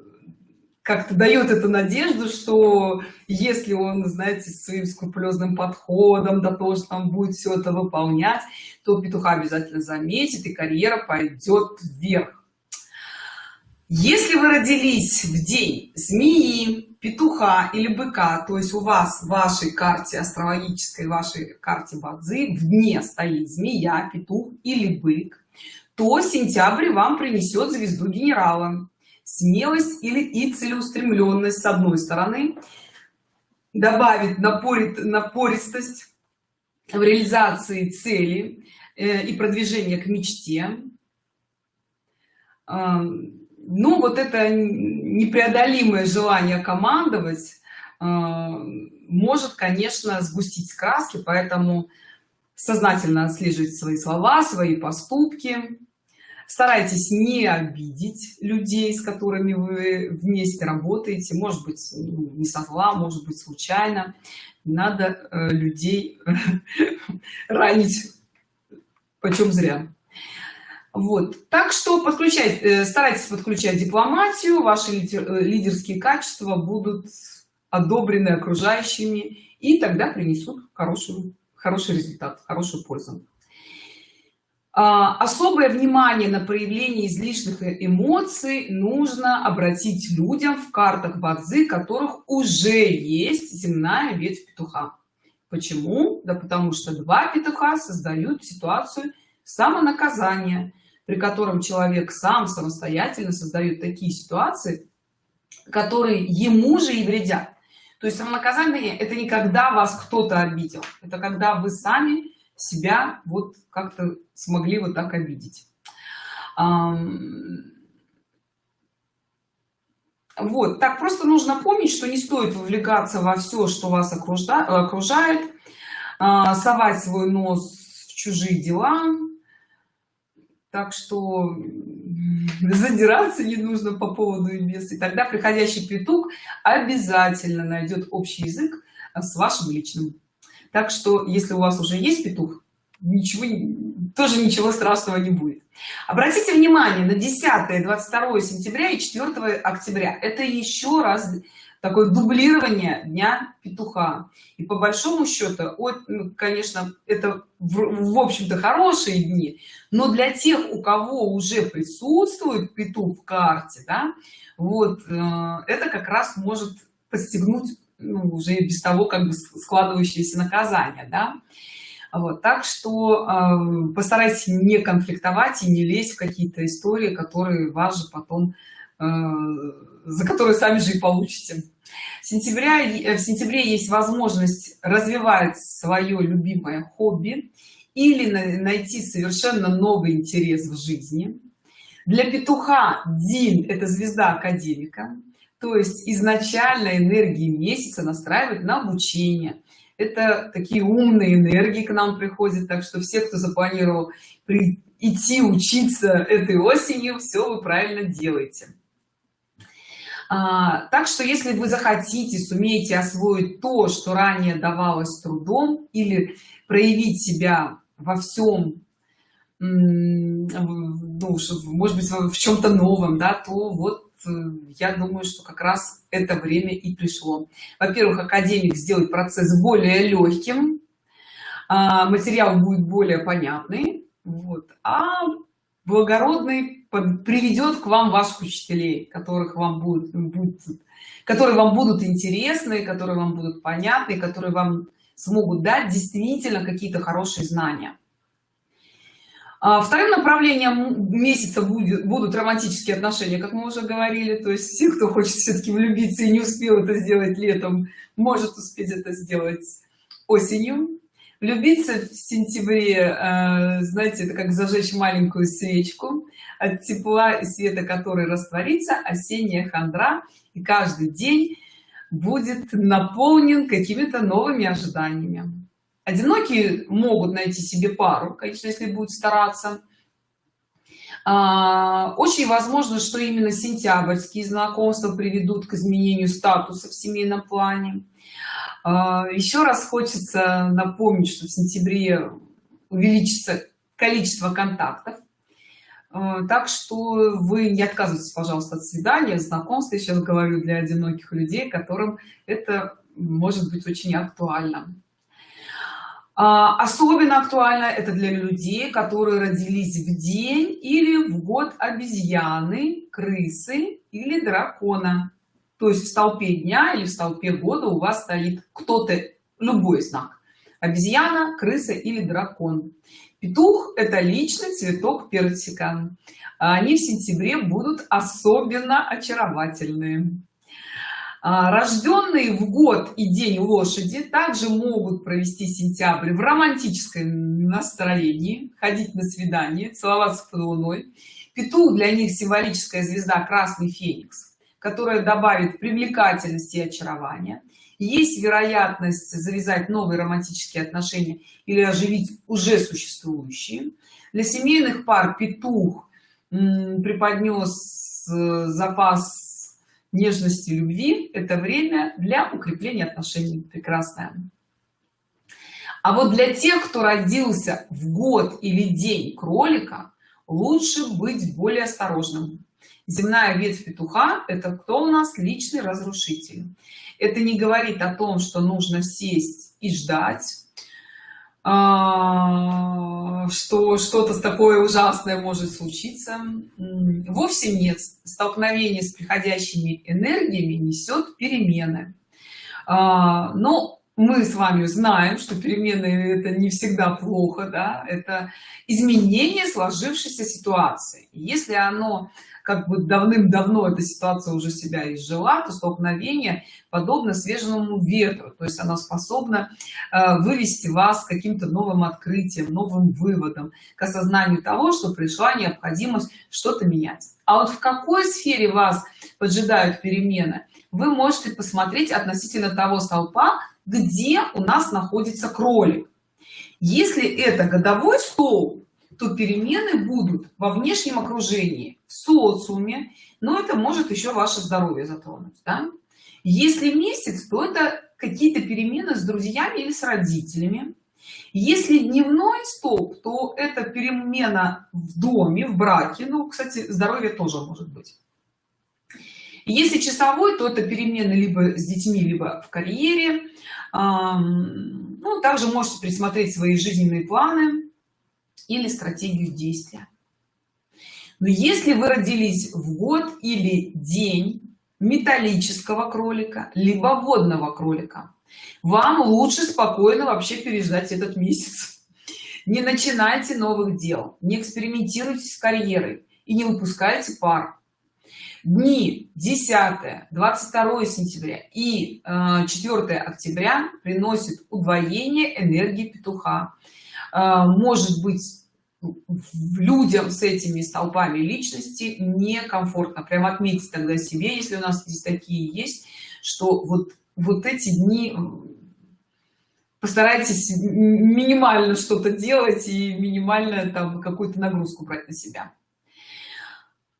как-то дает эту надежду, что если он, знаете, своим скрупулезным подходом, да тоже там будет все это выполнять, то петуха обязательно заметит и карьера пойдет вверх. Если вы родились в день змеи, петуха или быка, то есть у вас в вашей карте астрологической, вашей карте Бадзи в дне стоит змея, петух или бык, то сентябрь вам принесет звезду генерала смелость или и целеустремленность с одной стороны добавить напорит напористость в реализации цели э, и продвижение к мечте. Э, ну вот это непреодолимое желание командовать э, может конечно сгустить краски поэтому сознательно отслеживать свои слова свои поступки старайтесь не обидеть людей с которыми вы вместе работаете. Может быть ну, не со зла может быть случайно. Не надо э, людей (laughs) ранить почем зря. Вот. Так что подключать э, старайтесь подключать дипломатию ваши э, лидерские качества будут одобрены окружающими и тогда принесут хорошую хороший результат хорошую пользу особое внимание на проявление излишних эмоций нужно обратить людям в картах бадзы которых уже есть земная ветвь петуха. Почему? Да потому что два петуха создают ситуацию самонаказания при котором человек сам самостоятельно создает такие ситуации которые ему же и вредят. То есть самонаказание это не когда вас кто-то обидел это когда вы сами себя вот как-то смогли вот так обидеть. Вот так просто нужно помнить что не стоит вовлекаться во все что вас окружает а, совать свой нос в чужие дела. Так что (laughs) задираться не нужно по поводу и без и тогда приходящий петух обязательно найдет общий язык с вашим личным так что если у вас уже есть петух ничего тоже ничего страшного не будет. Обратите внимание на 10 22 сентября и 4 октября. Это еще раз такое дублирование дня петуха. И по большому счету от ну, конечно это в, в общем-то хорошие дни но для тех у кого уже присутствует петух в карте да вот э, это как раз может подстегнуть ну, уже без того как бы складывающиеся наказания да? вот так что э, постарайтесь не конфликтовать и не лезть в какие-то истории которые вас же потом э, за которые сами же и получите. В сентябре в сентябре есть возможность развивать свое любимое хобби или найти совершенно новый интерес в жизни. Для петуха дин это звезда академика то есть изначально энергии месяца настраивать на обучение. Это такие умные энергии к нам приходят так что все кто запланировал идти учиться этой осенью все вы правильно делаете. А, так что если вы захотите сумеете освоить то что ранее давалось трудом или проявить себя во всем ну, может быть в чем-то новом да то вот я думаю что как раз это время и пришло. Во-первых академик сделает процесс более легким а, материал будет более понятный вот а благородный приведет к вам ваших учителей которых вам будут, будут которые вам будут интересны которые вам будут понятны которые вам смогут дать действительно какие-то хорошие знания вторым направлением месяца будет, будут романтические отношения как мы уже говорили. То есть все кто хочет все-таки влюбиться и не успел это сделать летом может успеть это сделать осенью. Влюбиться в сентябре э, знаете это как зажечь маленькую свечку. От тепла и света который растворится осенняя хандра. И каждый день будет наполнен какими-то новыми ожиданиями одинокие могут найти себе пару конечно если будет стараться. А, очень возможно что именно сентябрьские знакомства приведут к изменению статуса в семейном плане. А, еще раз хочется напомнить что в сентябре увеличится количество контактов. А, так что вы не отказывайтесь пожалуйста от свидания знакомства я сейчас говорю для одиноких людей которым это может быть очень актуально особенно актуально это для людей которые родились в день или в год обезьяны крысы или дракона. То есть в столпе дня или в столпе года у вас стоит кто-то любой знак. Обезьяна крыса или дракон. Петух это личный цветок персика. Они в сентябре будут особенно очаровательные а, рожденные в год и день лошади также могут провести сентябрь в романтическом настроении ходить на свидание целоваться под луной. Петух для них символическая звезда красный феникс которая добавит привлекательности и очарования. Есть вероятность завязать новые романтические отношения или оживить уже существующие. Для семейных пар петух преподнес э, запас нежности любви это время для укрепления отношений. Прекрасное. А вот для тех кто родился в год или день кролика лучше быть более осторожным. Земная ветвь петуха это кто у нас? Личный разрушитель. Это не говорит о том что нужно сесть и ждать что что-то такое ужасное может случиться. Вовсе нет. Столкновение с приходящими энергиями несет перемены. А, но мы с вами знаем что перемены это не всегда плохо да это изменение сложившейся ситуации. Если оно как бы давным-давно эта ситуация уже себя изжила то столкновение подобно свежему ветру. То есть она способна э, вывести вас каким-то новым открытием новым выводом к осознанию того что пришла необходимость что-то менять. А вот в какой сфере вас поджидают перемены вы можете посмотреть относительно того столпа где у нас находится кролик. Если это годовой стол то перемены будут во внешнем окружении в социуме но это может еще ваше здоровье затронуть да? если месяц то это какие-то перемены с друзьями или с родителями. Если дневной столб то это перемена в доме в браке ну кстати здоровье тоже может быть. Если часовой то это перемены либо с детьми либо в карьере. Ну также можете присмотреть свои жизненные планы или стратегию действия. Но если вы родились в год или день металлического кролика либо водного кролика вам лучше спокойно вообще переждать этот месяц. Не начинайте новых дел не экспериментируйте с карьерой и не выпускайте пар. Дни 10 22 сентября и 4 э, октября приносит удвоение энергии петуха может быть людям с этими столпами личности некомфортно. Прям отметьте тогда себе если у нас здесь такие есть что вот вот эти дни постарайтесь минимально что-то делать и минимально там какую-то нагрузку брать на себя.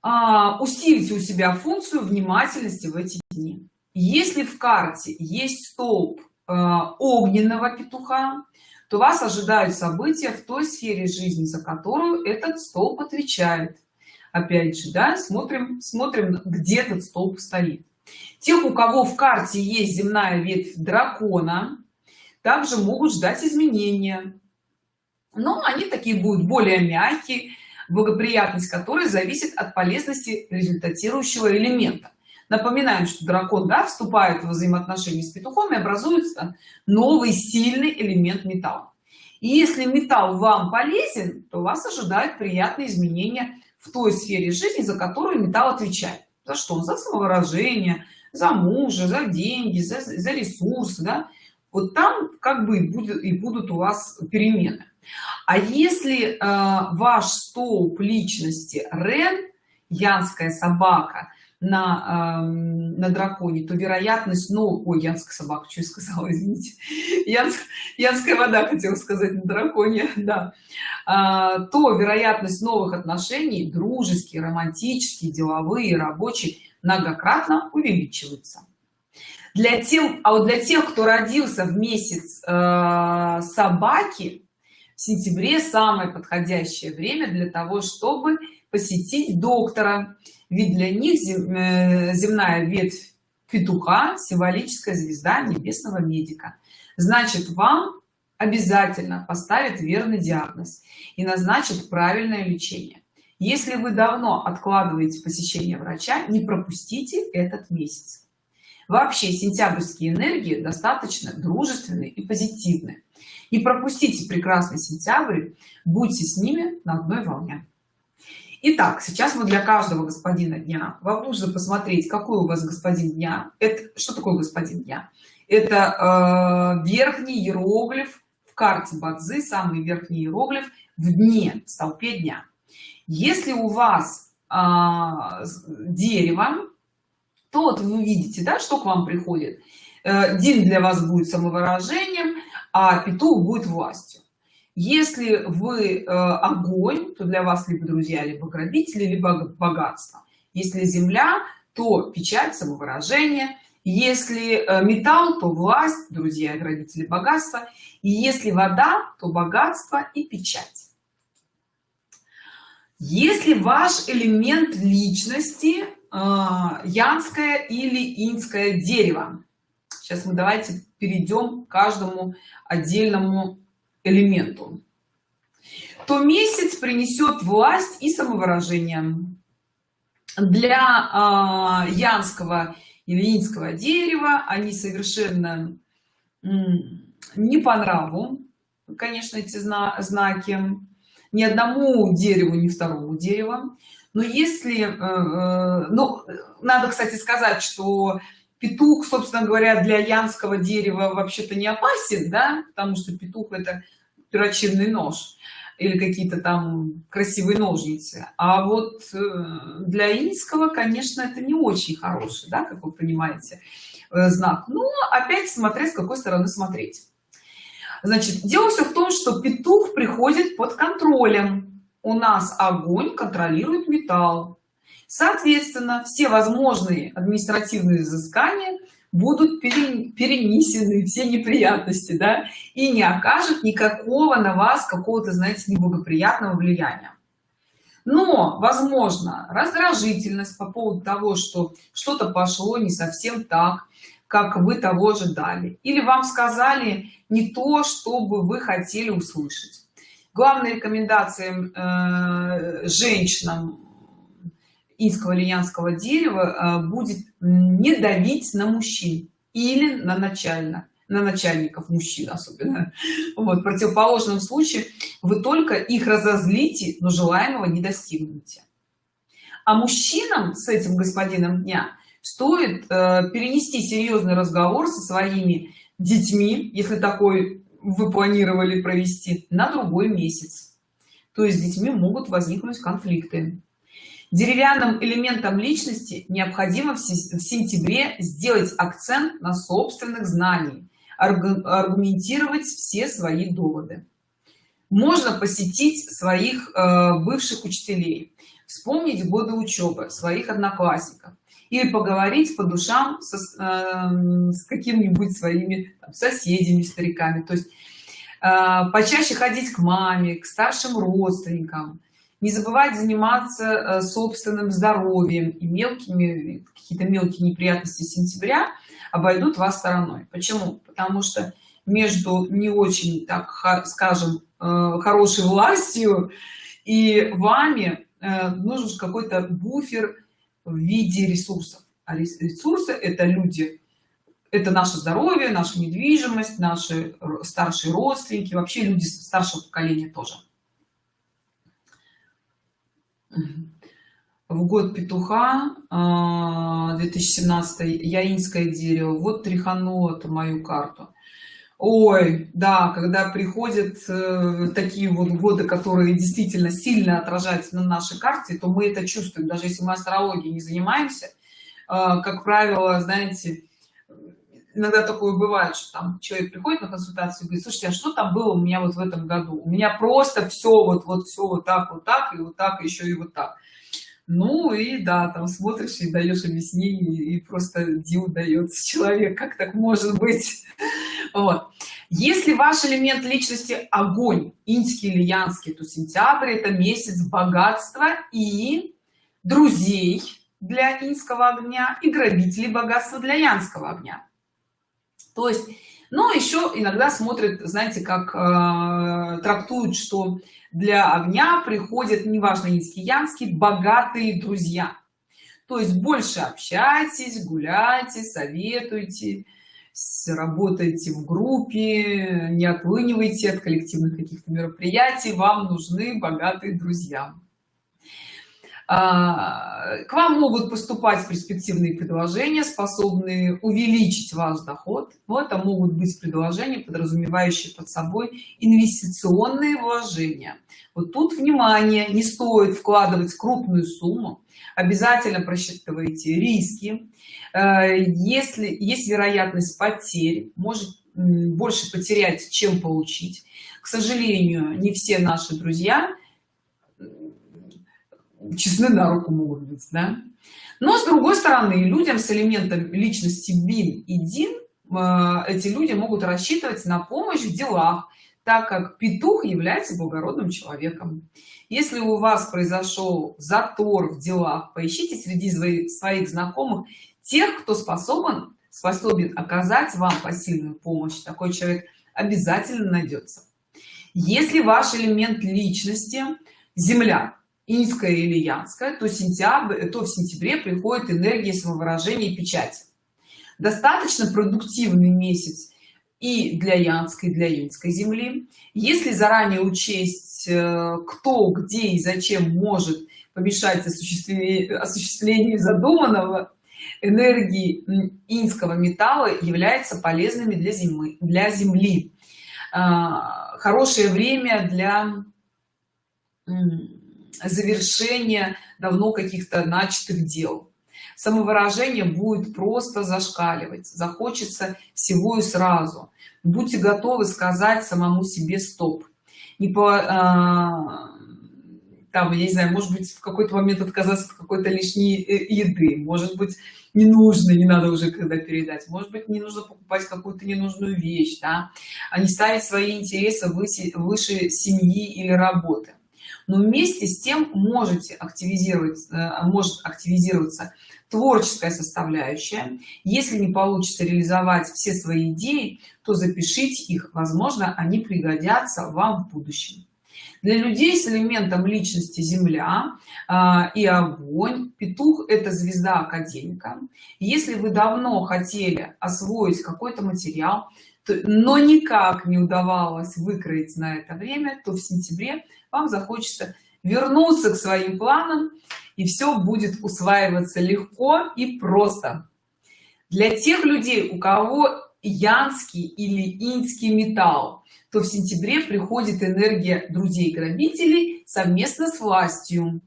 А, усилите у себя функцию внимательности в эти дни. Если в карте есть столб а, огненного петуха то вас ожидают события в той сфере жизни за которую этот столб отвечает. Опять же да смотрим смотрим где этот столб стоит. Тех у кого в карте есть земная ветвь дракона также могут ждать изменения. Но они такие будут более мягкие благоприятность которой зависит от полезности результатирующего элемента напоминаем что дракон да, вступает в взаимоотношения с петухом и образуется новый сильный элемент металла. И если металл вам полезен то вас ожидают приятные изменения в той сфере жизни за которую металл отвечает. За что? За самовыражение за мужа за деньги за, за ресурсы да? вот там как бы и будет и будут у вас перемены. А если э, ваш столб личности рен янская собака на э, на драконе то вероятность ну ой янская собака что я сказала (laughs) извините. Янск, янская вода хотела сказать на драконе (laughs) да. А, то вероятность новых отношений дружеские романтические деловые рабочие многократно увеличивается. Для тех а вот для тех кто родился в месяц э, собаки в сентябре самое подходящее время для того чтобы посетить доктора ведь для них э, земная ветвь петуха символическая звезда небесного медика. Значит вам обязательно поставят верный диагноз и назначат правильное лечение. Если вы давно откладываете посещение врача не пропустите этот месяц. Вообще сентябрьские энергии достаточно дружественные и позитивные не пропустите прекрасный сентябрь будьте с ними на одной волне Итак, сейчас мы для каждого господина дня вам нужно посмотреть какой у вас господин дня. Это что такое господин дня? Это э, верхний иероглиф в карте бадзы самый верхний иероглиф в дне в столпе дня. Если у вас э, дерево то вот вы видите да что к вам приходит? Э, дин для вас будет самовыражением а петух будет властью если вы э, огонь то для вас либо друзья либо грабители либо богатство. Если земля то печать самовыражение. Если э, металл то власть друзья грабители богатство. И если вода то богатство и печать. Если ваш элемент личности э, янское или инское дерево. Сейчас мы давайте перейдем к каждому отдельному элементу. То месяц принесет власть и самовыражение. Для э, янского или инского дерева они совершенно не по нраву конечно эти зна знаки. Ни одному дереву ни второму дереву. Но если э, э, ну надо кстати сказать что петух собственно говоря для янского дерева вообще-то не опасен да? Потому что петух это перочинный нож или какие-то там красивые ножницы. А вот э, для инского конечно это не очень хороший да как вы понимаете э, знак. Но опять смотря с какой стороны смотреть. Значит дело все в том что петух приходит под контролем. У нас огонь контролирует металл соответственно все возможные административные изыскания будут перенесены (laughs) все неприятности да и не окажет никакого на вас какого-то знаете неблагоприятного влияния. Но возможно раздражительность по поводу того что что-то пошло не совсем так как вы того ожидали или вам сказали не то чтобы вы хотели услышать. Главная рекомендация э, женщинам инского линянского дерева э, будет не давить на мужчин или на начально на начальников мужчин особенно. (laughs) Вот в противоположном случае вы только их разозлите но желаемого не достигнете. А мужчинам с этим господином дня стоит э, перенести серьезный разговор со своими детьми если такой вы планировали провести на другой месяц. То есть с детьми могут возникнуть конфликты деревянным элементом личности необходимо в сентябре сделать акцент на собственных знаний аргументировать все свои доводы. Можно посетить своих э, бывших учителей вспомнить годы учебы своих одноклассников или поговорить по душам со, э, с какими-нибудь своими там, соседями стариками. То есть э, почаще ходить к маме к старшим родственникам не забывать заниматься э, собственным здоровьем и мелкими какие-то мелкие неприятности сентября обойдут вас стороной. Почему? Потому что между не очень так скажем э, хорошей властью и вами э, нужен какой-то буфер в виде ресурсов. А ресурсы это люди. Это наше здоровье наша недвижимость наши старшие родственники вообще люди старшего поколения тоже в год петуха 2017 а, яинское дерево. Вот тряхануло эту мою карту. Ой да когда приходят э, такие вот годы которые действительно сильно отражаются на нашей карте то мы это чувствуем. Даже если мы астрологией не занимаемся э, как правило знаете иногда такое бывает что там человек приходит на консультацию и говорит слушайте а что там было у меня вот в этом году? У меня просто все вот вот все вот так вот так и вот так еще и вот так ну и да там смотришь и даешь объяснение и просто дил дается (laughs) человек как так может быть? (laughs) Вот. Если ваш элемент личности огонь инский или янский то сентябрь это месяц богатства и друзей для инского огня и грабителей богатства для янского огня то есть но еще иногда смотрят знаете как э, трактуют что для огня приходят неважно инский янский богатые друзья. То есть больше общайтесь гуляйте советуйте работаете в группе не отлынивайте от коллективных каких-то мероприятий вам нужны богатые друзья к вам могут поступать перспективные предложения способные увеличить ваш доход. Но это могут быть предложения подразумевающие под собой инвестиционные вложения. Вот тут внимание не стоит вкладывать крупную сумму. Обязательно просчитывайте риски. Э, если есть вероятность потерь может больше потерять чем получить. К сожалению не все наши друзья честны на руку могут быть да? но с другой стороны людям с элементом личности бин и дин э, эти люди могут рассчитывать на помощь в делах так как петух является благородным человеком. Если у вас произошел затор в делах поищите среди своих знакомых тех кто способен способен оказать вам посильную помощь. Такой человек обязательно найдется. Если ваш элемент личности земля инская или янская то сентябрь то в сентябре приходит энергия самовыражения и печати. Достаточно продуктивный месяц и для янской и для инской земли. Если заранее учесть э, кто где и зачем может помешать осуществлению, осуществлению задуманного энергии инского металла являются полезными для зимы для земли. А, хорошее время для завершения давно каких-то начатых дел. Самовыражение будет просто зашкаливать захочется всего и сразу. Будьте готовы сказать самому себе стоп не по а, там я не знаю может быть в какой-то момент отказаться от какой-то лишней э, еды. Может быть не нужно не надо уже когда передать. Может быть не нужно покупать какую-то ненужную вещь да. А не ставить свои интересы выше, выше семьи или работы но вместе с тем можете активизировать э, может активизироваться творческая составляющая. Если не получится реализовать все свои идеи то запишите их. Возможно они пригодятся вам в будущем. Для людей с элементом личности земля э, и огонь петух это звезда академика. Если вы давно хотели освоить какой-то материал но никак не удавалось выкроить на это время то в сентябре вам захочется вернуться к своим планам и все будет усваиваться легко и просто. Для тех людей у кого янский или инский металл то в сентябре приходит энергия друзей грабителей совместно с властью.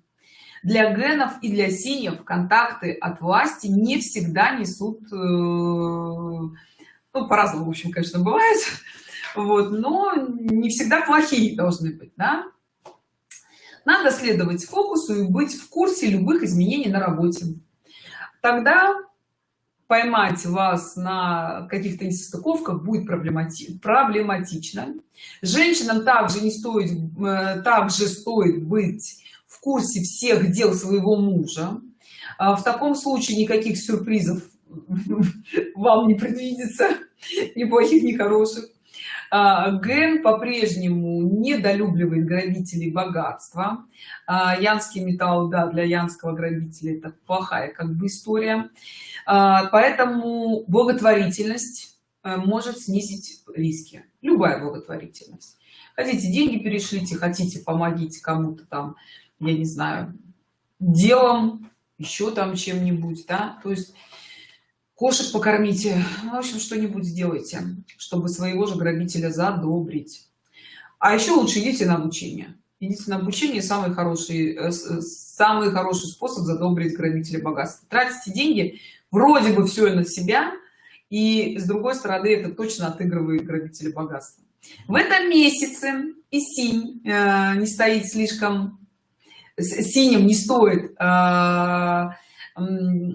Для генов и для синев контакты от власти не всегда несут э, ну по-разному в общем конечно бывает. Вот но не всегда плохие должны быть да? надо следовать фокусу и быть в курсе любых изменений на работе. Тогда поймать вас на каких-то несостыковках будет проблемати проблематично. Женщинам также не стоит э, также стоит быть в курсе всех дел своего мужа. А в таком случае никаких сюрпризов (laughs) вам не предвидится ни плохих ни хороших. А, ген по-прежнему недолюбливает грабителей богатства. А, янский металл да для янского грабителя это плохая как бы история. А, поэтому благотворительность э, может снизить риски. Любая благотворительность. Хотите деньги перешлите хотите помогите кому-то там я не знаю делом еще там чем-нибудь да. То есть кошек покормите. Ну, в общем что-нибудь сделайте чтобы своего же грабителя задобрить. А еще лучше идите на обучение. Идите на обучение самый хороший э, самый хороший способ задобрить грабителя богатства. Тратите деньги вроде бы все на себя и с другой стороны это точно отыгрывает грабителя богатства. В этом месяце и синь э, не стоит слишком синим не стоит э,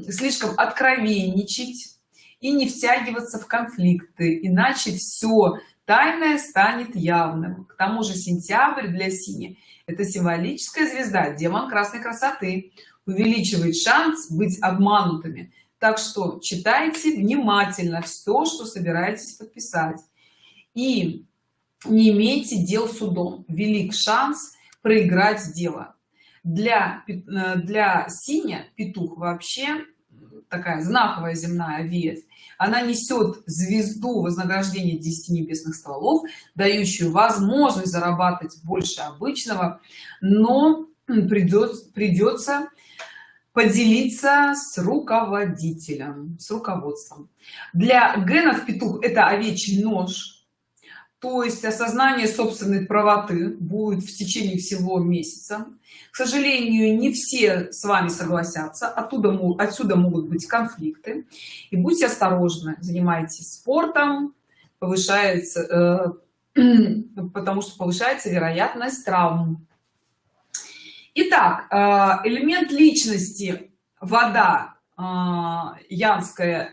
слишком откровенничать и не втягиваться в конфликты иначе все тайное станет явным. К тому же сентябрь для сини это символическая звезда демон красной красоты. Увеличивает шанс быть обманутыми. Так что читайте внимательно все что собираетесь подписать. И не имейте дел судом. Велик шанс проиграть дело для э, для синя петух вообще такая знаковая земная ветвь. Она несет звезду вознаграждения 10 небесных стволов дающую возможность зарабатывать больше обычного но придет придется поделиться с руководителем с руководством. Для генов петух это овечий нож то есть осознание собственной правоты будет в течение всего месяца. К сожалению не все с вами согласятся. Оттуда отсюда могут быть конфликты. И будьте осторожны занимайтесь спортом. Повышается э, (clears throat) потому что повышается вероятность травм. Итак, э, элемент личности вода янская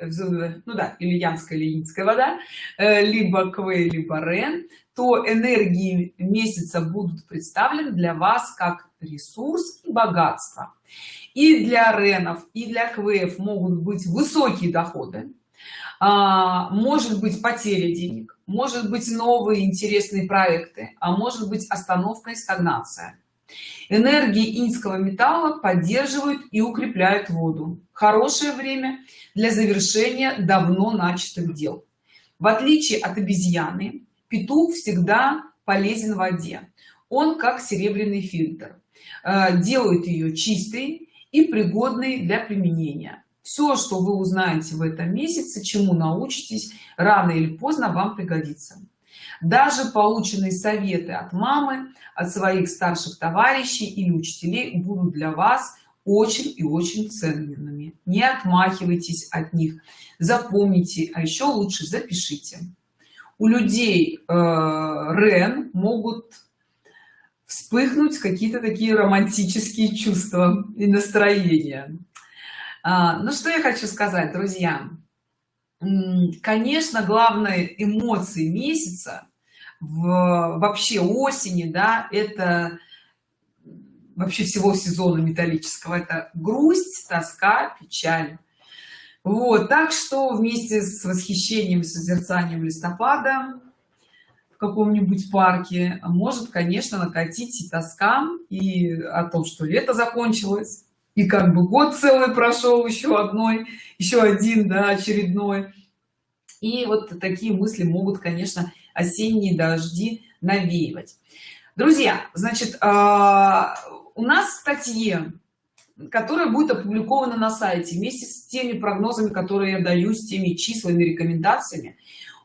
ну да или янская или инская вода э, либо квей либо рен то энергии месяца будут представлены для вас как ресурс и богатство. И для ренов и для квеев могут быть высокие доходы а, может быть потеря денег может быть новые интересные проекты а может быть остановка и стагнация энергии инского металла поддерживают и укрепляют воду. Хорошее время для завершения давно начатых дел. В отличие от обезьяны петух всегда полезен в воде. Он как серебряный фильтр. Э, делает ее чистой и пригодной для применения. Все что вы узнаете в этом месяце чему научитесь рано или поздно вам пригодится даже полученные советы от мамы от своих старших товарищей или учителей будут для вас очень и очень ценными. Не отмахивайтесь от них. Запомните а еще лучше запишите. У людей э, рен могут вспыхнуть какие-то такие романтические чувства и настроения. А, ну что я хочу сказать друзья? Конечно главной эмоции месяца в вообще осени да это вообще всего сезона металлического. Это грусть тоска печаль. Вот так что вместе с восхищением созерцанием листопада в каком-нибудь парке может конечно накатить и тоска и о том что лето закончилось и как бы год целый прошел еще одной еще один да очередной. И вот такие мысли могут конечно осенние дожди навеивать. Друзья значит а, у нас статье которая будет опубликована на сайте вместе с теми прогнозами которые я даю с теми числами рекомендациями.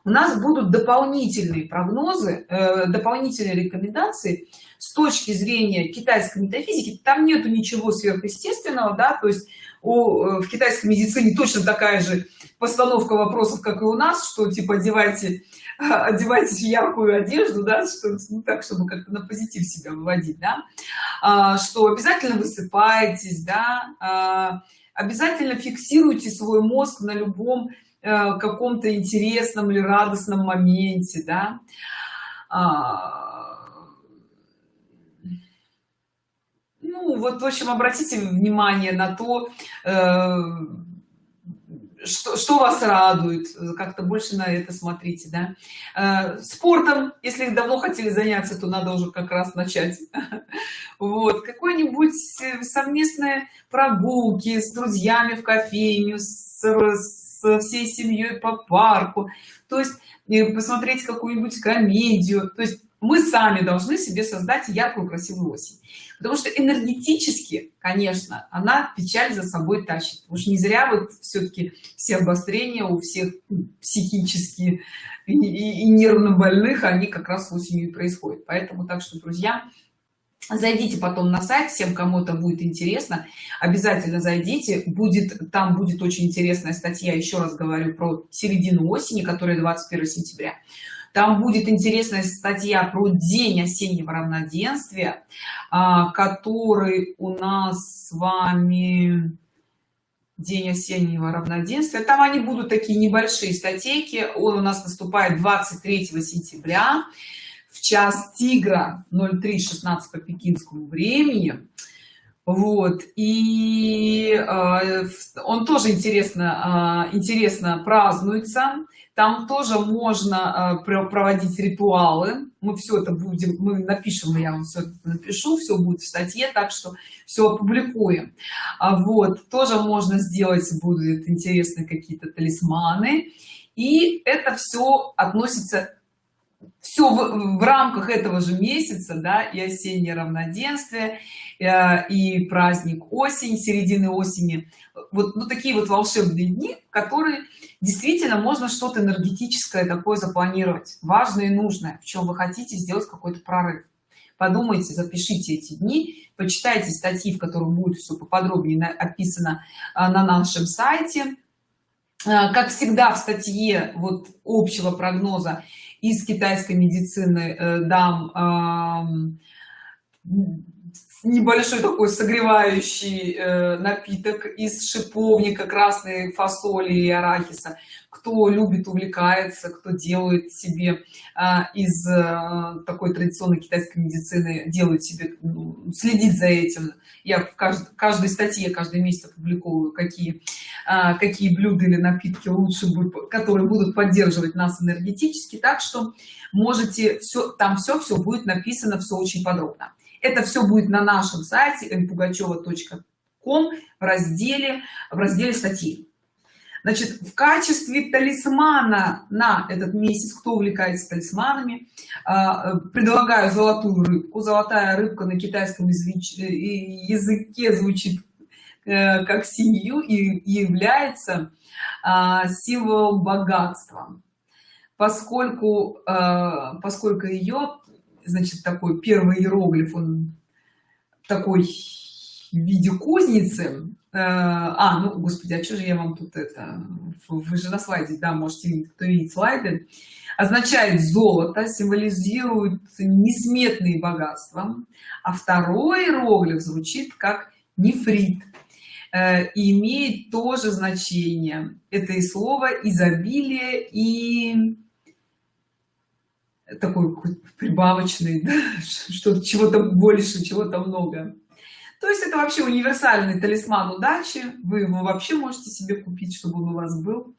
У нас будут дополнительные прогнозы э, дополнительные рекомендации с точки зрения китайской метафизики. Там нету ничего сверхъестественного да то есть о, в китайской медицине точно такая же постановка вопросов как и у нас что типа одевайте (laughs) одевайтесь в яркую одежду да что ну, так чтобы как-то на позитив себя выводить да. А, что обязательно высыпаетесь да. А, обязательно фиксируйте свой мозг на любом а, каком-то интересном или радостном моменте да. А, ну вот в общем обратите внимание на то э, что, что вас радует? Как-то больше на это смотрите да? Э, спортом если давно хотели заняться то надо уже как раз начать. (laughs) Вот какой-нибудь совместные прогулки с друзьями в кофейню с, со всей семьей по парку. То есть э, посмотреть какую-нибудь комедию. То есть мы сами должны себе создать яркую красивую осень потому что энергетически конечно она печаль за собой тащит. Уж не зря вот все-таки все обострения у всех психически и, и, и нервно больных они как раз осенью и происходят. Поэтому так что друзья зайдите потом на сайт всем кому это будет интересно обязательно зайдите. Будет там будет очень интересная статья. Еще раз говорю про середину осени которая 21 сентября там будет интересная статья про день осеннего равноденствия а, который у нас с вами день осеннего равноденствия. Там они будут такие небольшие статейки. Он у нас наступает 23 сентября в час тигра 03:16 по пекинскому времени. Вот и э, он тоже интересно э, интересно празднуется там тоже можно э, проводить ритуалы. Мы все это будем мы напишем я вам все напишу все будет в статье так что все опубликуем. А вот тоже можно сделать будут интересные какие-то талисманы. И это все относится все в, в рамках этого же месяца да и осеннее равноденствие э, и праздник осень середины осени. Вот ну, такие вот волшебные дни которые действительно можно что-то энергетическое такое запланировать важное и нужное в чем вы хотите сделать какой-то прорыв. Подумайте запишите эти дни почитайте статьи в которых будет все поподробнее описано а, на нашем сайте. А, как всегда в статье вот общего прогноза из китайской медицины э, дам небольшой такой согревающий э, напиток из шиповника красной фасоли и арахиса. Кто любит увлекается кто делает себе э, из э, такой традиционной китайской медицины делает себе ну, следит за этим. Я в кажд, каждой статье каждый месяц публикую какие э, какие блюда или напитки лучше будут которые будут поддерживать нас энергетически так что можете все там все все будет написано все очень подробно это все будет на нашем сайте pugacheva.com в разделе в разделе статьи. Значит в качестве талисмана на этот месяц кто увлекается талисманами а, предлагаю золотую рыбку. Золотая рыбка на китайском языке звучит э, как синью и является а, символом богатства. Поскольку а, поскольку ее значит такой первый иероглиф он такой в виде кузницы. Э, а ну господи а что же я вам тут это вы же на слайде да можете видеть кто видит слайды. Означает золото символизирует несметные богатства. А второй иероглиф звучит как нефрит э, и имеет тоже значение. Это и слово изобилие и такой прибавочный да? (laughs) что чего-то больше чего-то много. То есть это вообще универсальный талисман удачи. Вы его вообще можете себе купить чтобы он у вас был.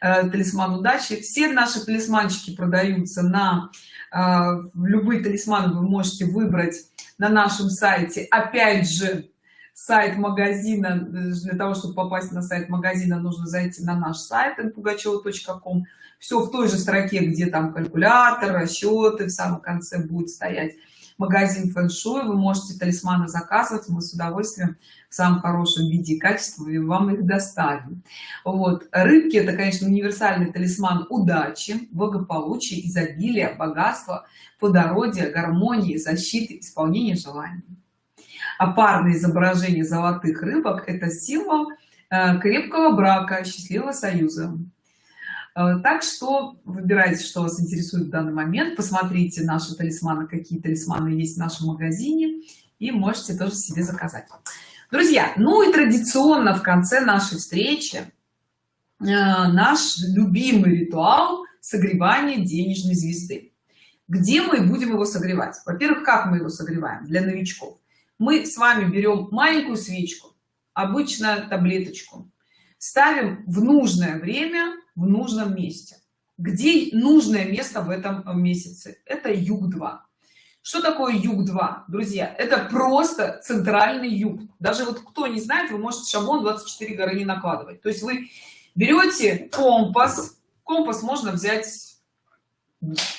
Э, талисман удачи. Все наши талисманчики продаются на э, любые талисманы вы можете выбрать на нашем сайте. Опять же сайт магазина для того чтобы попасть на сайт магазина нужно зайти на наш сайт pugacheva.com все в той же строке где там калькулятор расчеты в самом конце будет стоять. Магазин фэн-шуй вы можете талисманы заказывать мы с удовольствием в самом хорошем виде и качестве вам их доставим. Вот. Рыбки это конечно универсальный талисман удачи благополучия изобилия богатства плодородия гармонии защиты исполнения желаний. А парное изображение золотых рыбок это символ э, крепкого брака счастливого союза так что выбирайте что вас интересует в данный момент. Посмотрите наши талисманы какие талисманы есть в нашем магазине и можете тоже себе заказать. Друзья ну и традиционно в конце нашей встречи э, наш любимый ритуал согревания денежной звезды. Где мы будем его согревать? Во первых как мы его согреваем? Для новичков. Мы с вами берем маленькую свечку обычно таблеточку ставим в нужное время в нужном месте. Где нужное место в этом месяце? Это юг 2 что такое юг 2 друзья? Это просто центральный юг. Даже вот кто не знает вы можете шаблон 24 горы не накладывать. То есть вы берете компас компас можно взять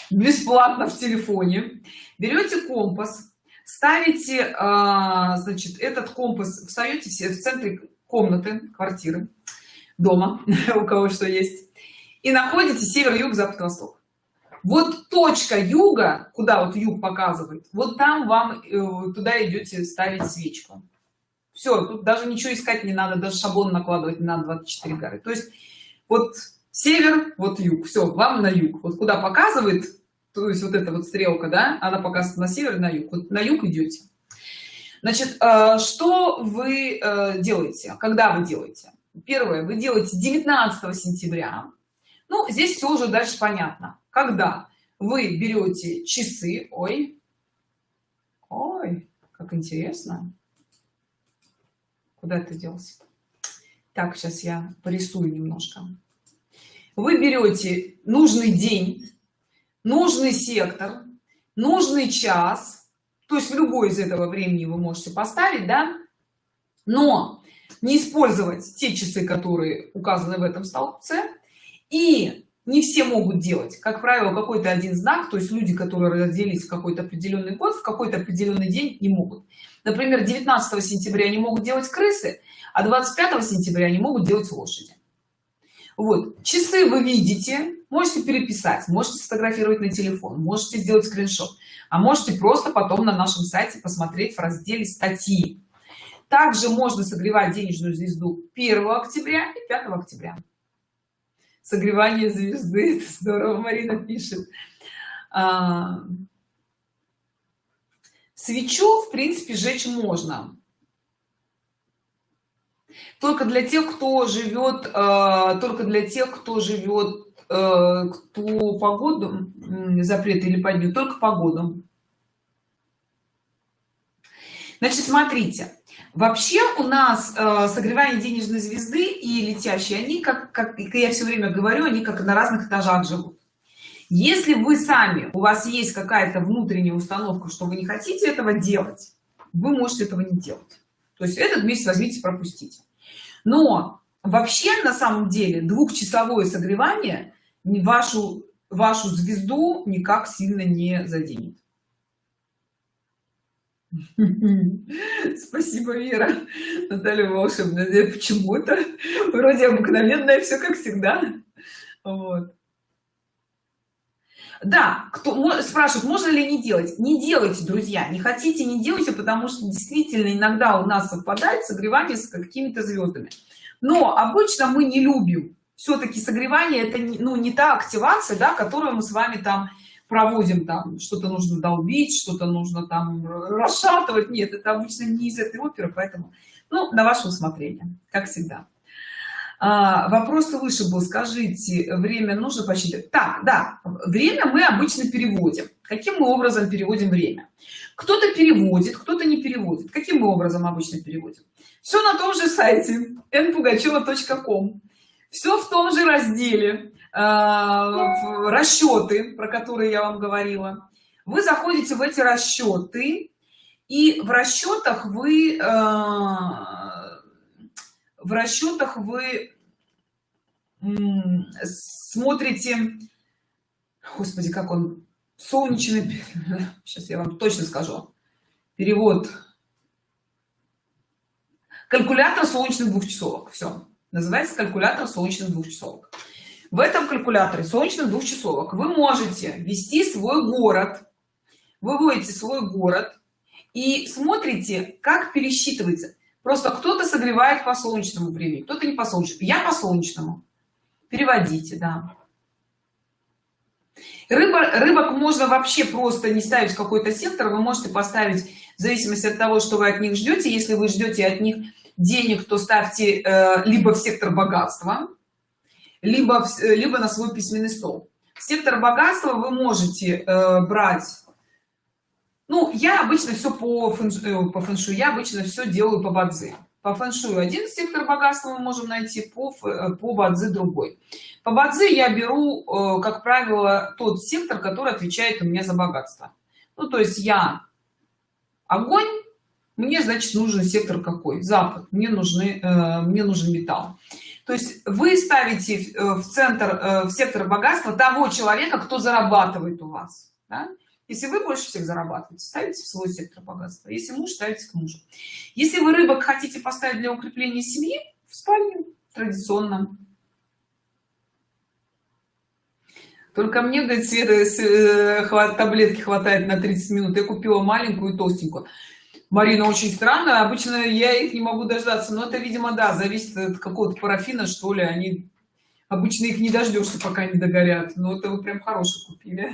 бесплатно в телефоне. Берете компас ставите а, значит этот компас встаете все в центре комнаты квартиры дома (laughs) у кого что есть и находите север юг запад восток. Вот точка юга куда вот юг показывает вот там вам э, туда идете ставить свечку. Все тут даже ничего искать не надо даже шаблон накладывать не надо 24 горы. То есть вот север вот юг все вам на юг. Вот куда показывает то есть вот эта вот стрелка да она показывает на север на юг. Вот на юг идете. Значит э, что вы э, делаете? Когда вы делаете первое вы делаете 19 сентября. Ну здесь все уже дальше понятно. Когда вы берете часы ой ой как интересно. Куда это делся так сейчас я порисую немножко. Вы берете нужный день нужный сектор нужный час. То есть в любой из этого времени вы можете поставить да? Но не использовать те часы которые указаны в этом столбце. И не все могут делать. Как правило какой-то один знак то есть люди которые родились в какой-то определенный год в какой-то определенный день не могут. Например 19 сентября они могут делать крысы а 25 сентября они могут делать лошади. Вот. Часы вы видите можете переписать можете сфотографировать на телефон можете сделать скриншот а можете просто потом на нашем сайте посмотреть в разделе статьи также можно согревать денежную звезду 1 октября и 5 октября. Согревание звезды это здорово марина пишет. А, свечу в принципе сжечь можно. Только для тех кто живет э, только для тех кто живет э, кто погоду запрет или подню только погоду. Значит смотрите вообще у нас э, согревание денежной звезды и летящие они как как я все время говорю они как на разных этажах живут. Если вы сами у вас есть какая-то внутренняя установка что вы не хотите этого делать вы можете этого не делать. То есть этот месяц возьмите пропустите. Но вообще на самом деле двухчасовое согревание вашу вашу звезду никак сильно не заденет (laughs) спасибо вера. Наталья волшебная почему-то. Вроде обыкновенное все как всегда. Вот. Да кто спрашивает можно ли не делать? Не делайте друзья. Не хотите не делайте потому что действительно иногда у нас совпадает согревание с какими-то звездами но обычно мы не любим. Все-таки согревание это ну не та активация да которую мы с вами там проводим там что-то нужно долбить что-то нужно там расшатывать. Нет это обычно не из этой оперы поэтому ну на ваше усмотрение как всегда. А, вопрос выше был. Скажите время нужно посчитать так да время мы обычно переводим. Каким мы образом переводим время? Кто-то переводит кто-то не переводит. Каким мы образом обычно переводим? Все на том же сайте npugacheva.com все в том же разделе расчеты про которые я вам говорила. Вы заходите в эти расчеты и в расчетах вы э, в расчетах вы смотрите господи как он солнечный сейчас (laughs) я вам точно скажу. Перевод. Калькулятор солнечных двухчасовок все называется калькулятор солнечных двухчасовок в этом калькуляторе солнечных двухчасовок вы можете ввести свой город. Выводите свой город и смотрите как пересчитывается. Просто кто-то согревает по солнечному времени кто-то не по солнечному. Я по солнечному. Переводите да. Рыба рыбок можно вообще просто не ставить в какой-то сектор. Вы можете поставить в зависимости от того что вы от них ждете если вы ждете от них денег то ставьте э, либо в сектор богатства либо в, э, либо на свой письменный стол. Сектор богатства вы можете э, брать ну я обычно все по фэншую, по фэншую я обычно все делаю по бадзи. По фэншую один сектор богатства мы можем найти по по бадзи другой. По бадзи я беру э, как правило тот сектор который отвечает у меня за богатство. Ну то есть я огонь мне значит нужен сектор какой? Запад. Мне нужны э, мне нужен металл то есть вы ставите в центр в сектор богатства того человека кто зарабатывает у вас да? если вы больше всех зарабатываете ставите в свой сектор богатства. Если муж ставите к мужу. Если вы рыбок хотите поставить для укрепления семьи в спальню традиционно. Только мне говорит света э, таблетки хватает на 30 минут. Я купила маленькую толстенькую марина очень странно. Обычно я их не могу дождаться но это видимо да зависит от какого-то парафина что ли. Они обычно их не дождешься пока не догорят. Но это вы прям хороший купили.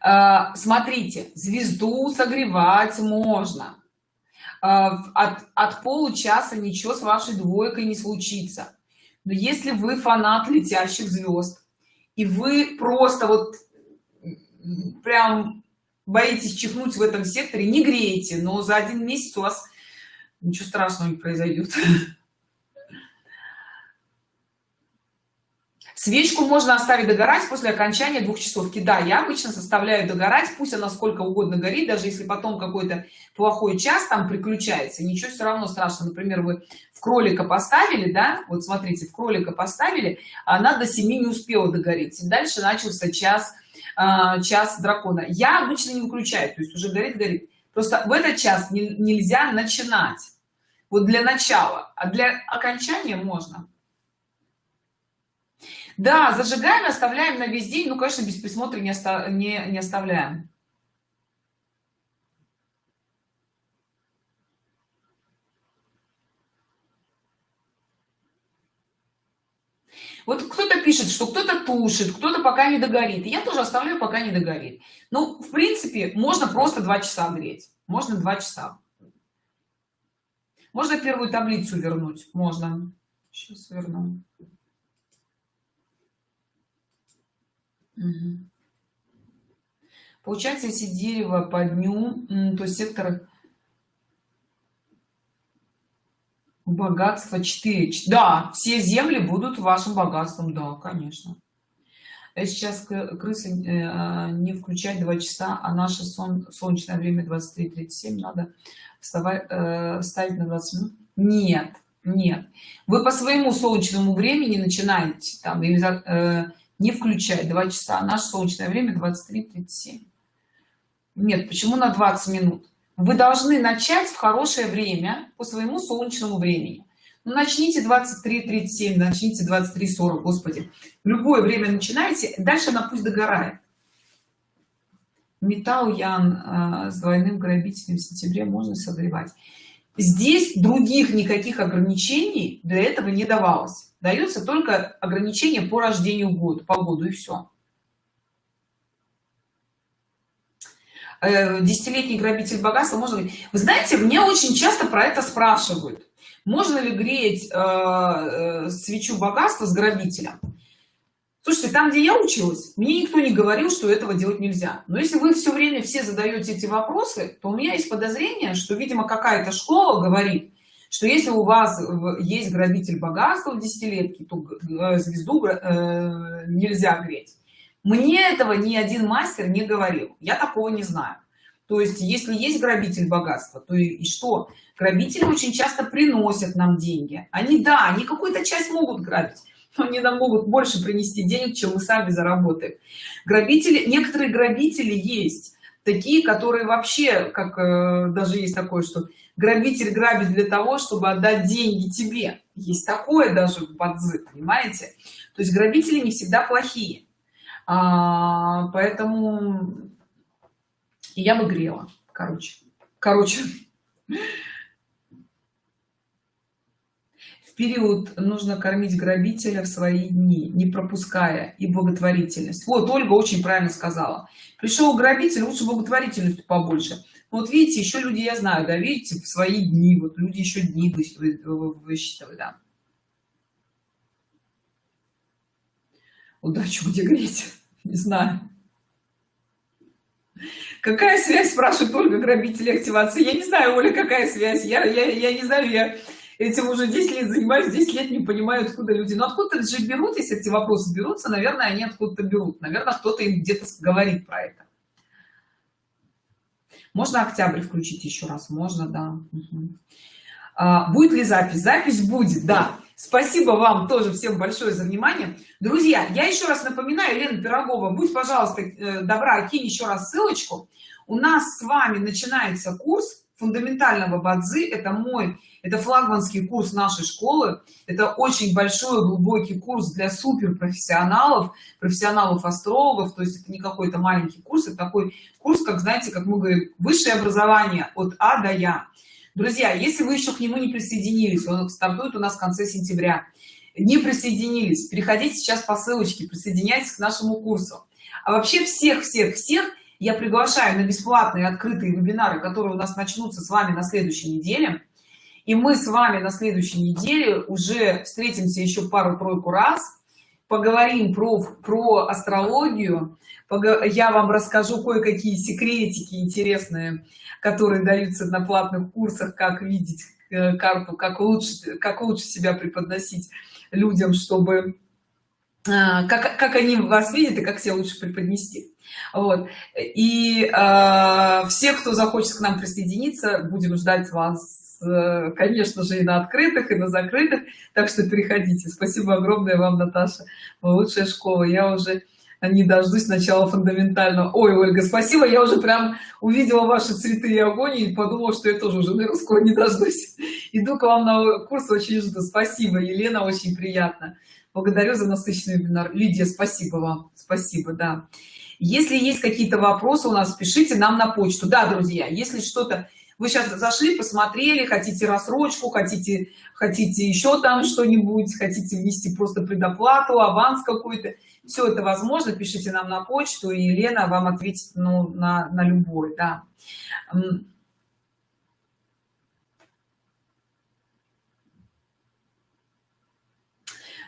А, смотрите звезду согревать можно. А, от, от получаса ничего с вашей двойкой не случится. Но если вы фанат летящих звезд и вы просто вот прям боитесь чихнуть в этом секторе не греете но за один месяц у вас ничего страшного не произойдет свечку можно оставить догорать после окончания двух часов. Да я обычно составляю догорать пусть она сколько угодно горит даже если потом какой-то плохой час там приключается ничего все равно страшно например вы в кролика поставили да вот смотрите в кролика поставили она до 7 не успела догореть. И дальше начался час э, час дракона. Я обычно не выключаю то есть уже горит горит. Просто в этот час не, нельзя начинать. Вот для начала. А для окончания можно. Да зажигаем оставляем на весь день. Ну конечно без присмотра не, оста не, не оставляем вот кто-то пишет что кто-то тушит кто-то пока не догорит. Я тоже оставляю пока не догорит. Ну в принципе можно просто два часа греть. Можно два часа. Можно первую таблицу вернуть? Можно. Сейчас верну. Угу. Получается, если дерево по дню, то сектор богатства 4. Да, все земли будут вашим богатством, да, конечно. Я сейчас крысы э, а, не включать 2 часа, а наше сон, солнечное время 23.37 надо вставать, э, ставить на 20 минут. Нет, нет. Вы по своему солнечному времени начинаете там или э, не включай 2 часа наше солнечное время 23:37 нет почему на 20 минут вы должны начать в хорошее время по своему солнечному времени. Ну, начните 23:37 начните 23:40 господи. Любое время начинайте дальше она пусть догорает. Металл ян э, с двойным грабителем в сентябре можно согревать здесь других никаких ограничений для этого не давалось. Дается только ограничение по рождению года по году и все э, десятилетний грабитель богатства можно ли? Вы знаете мне очень часто про это спрашивают. Можно ли греть э, э, свечу богатства с грабителем? Слушайте там где я училась мне никто не говорил что этого делать нельзя. Но если вы все время все задаете эти вопросы то у меня есть подозрение что видимо какая-то школа говорит что если у вас есть грабитель богатства в десятилетке то э, звезду э, нельзя греть мне этого ни один мастер не говорил. Я такого не знаю. То есть если есть грабитель богатства то и, и что? Грабители очень часто приносят нам деньги. Они да они какую-то часть могут грабить но они нам могут больше принести денег чем мы сами заработаем. Грабители некоторые грабители есть. Такие которые вообще как э, даже есть такое что грабитель грабит для того чтобы отдать деньги тебе. Есть такое даже в бадзи понимаете? То есть грабители не всегда плохие а, поэтому я бы грела короче. Короче. В период нужно кормить грабителя в свои дни не пропуская и благотворительность. Вот ольга очень правильно сказала. Пришел грабитель лучше благотворительность побольше. Вот видите еще люди я знаю да видите в свои дни вот люди еще дни высчитывают да удачу где греть (laughs) не знаю. Какая связь спрашивает ольга грабители активации? Я не знаю оля какая связь. Я я, я не знаю я этим уже 10 лет занимаюсь 10 лет не понимаю откуда люди. Но откуда же берут если эти вопросы берутся наверное они откуда-то берут. Наверное кто-то им где-то говорит про это. Можно октябрь включить еще раз? Можно да. Угу. а, будет ли запись? Запись будет да спасибо вам тоже всем большое за внимание. Друзья я еще раз напоминаю лена пирогова будь пожалуйста э, добра кинь еще раз ссылочку. У нас с вами начинается курс фундаментального бадзи. Это мой это флагманский курс нашей школы. Это очень большой глубокий курс для супер профессионалов профессионалов астрологов. То есть это не какой-то маленький курс это такой курс как знаете как мы говорим высшее образование от а до я друзья если вы еще к нему не присоединились он стартует у нас в конце сентября. Не присоединились переходите сейчас по ссылочке присоединяйтесь к нашему курсу. А вообще всех всех всех я приглашаю на бесплатные открытые вебинары которые у нас начнутся с вами на следующей неделе. И мы с вами на следующей неделе уже встретимся еще пару-тройку раз поговорим про про астрологию я вам расскажу кое-какие секретики интересные которые даются на платных курсах как видеть э, карту как лучше как лучше себя преподносить людям чтобы э, как, как они вас видят и как себя лучше преподнести. Вот. И э, все кто захочет к нам присоединиться будем ждать вас Э, конечно же и на открытых и на закрытых. Так что переходите. Спасибо огромное вам наташа. Лучшая школа. Я уже не дождусь начала фундаментального. Ой ольга спасибо я уже прям увидела ваши цветы и огонь и подумала что я тоже уже наверное скоро не дождусь. (laughs) Иду к вам на курс очень жду. Спасибо елена очень приятно. Благодарю за насыщенный вебинар. Лидия спасибо вам спасибо да. Если есть какие-то вопросы у нас пишите нам на почту. Да друзья если что-то вы сейчас зашли посмотрели хотите рассрочку хотите хотите еще там что-нибудь хотите внести просто предоплату аванс какой-то все это возможно пишите нам на почту и елена вам ответит ну на на любой да.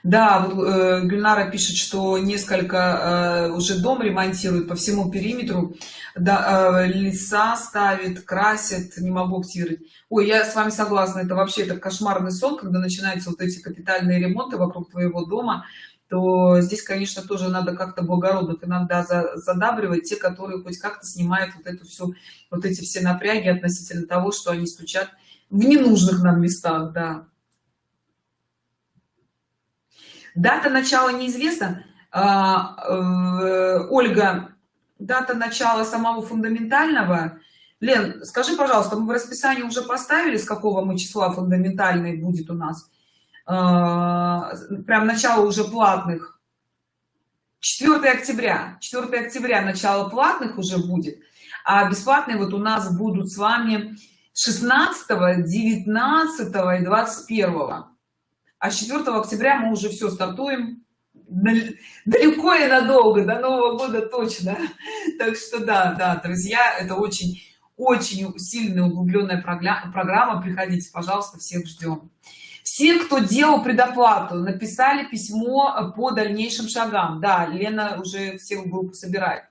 Да вот, э, гульнара пишет что несколько э, уже дом ремонтируют по всему периметру. Да, э, леса ставит красит не могу активировать. Ой я с вами согласна это вообще это кошмарный сон когда начинаются вот эти капитальные ремонты вокруг твоего дома то здесь конечно тоже надо как-то благородных иногда задабривать те которые хоть как-то снимают вот эту всю вот эти все напряги относительно того что они стучат в ненужных нам местах да. Дата начала неизвестна. А, э, ольга дата начала самого фундаментального. Лен скажи пожалуйста мы в расписании уже поставили с какого мы числа фундаментальный будет у нас прям начало уже платных. 4 октября. 4 октября начало платных уже будет а бесплатные вот у нас будут с вами 16 19 и 21 а с 4 октября мы уже все стартуем. Далеко и надолго до нового года точно. Так что да да друзья это очень очень сильная углубленная программа. Приходите пожалуйста всех ждем все кто делал предоплату написали письмо по дальнейшим шагам. Да лена уже все группы собирает.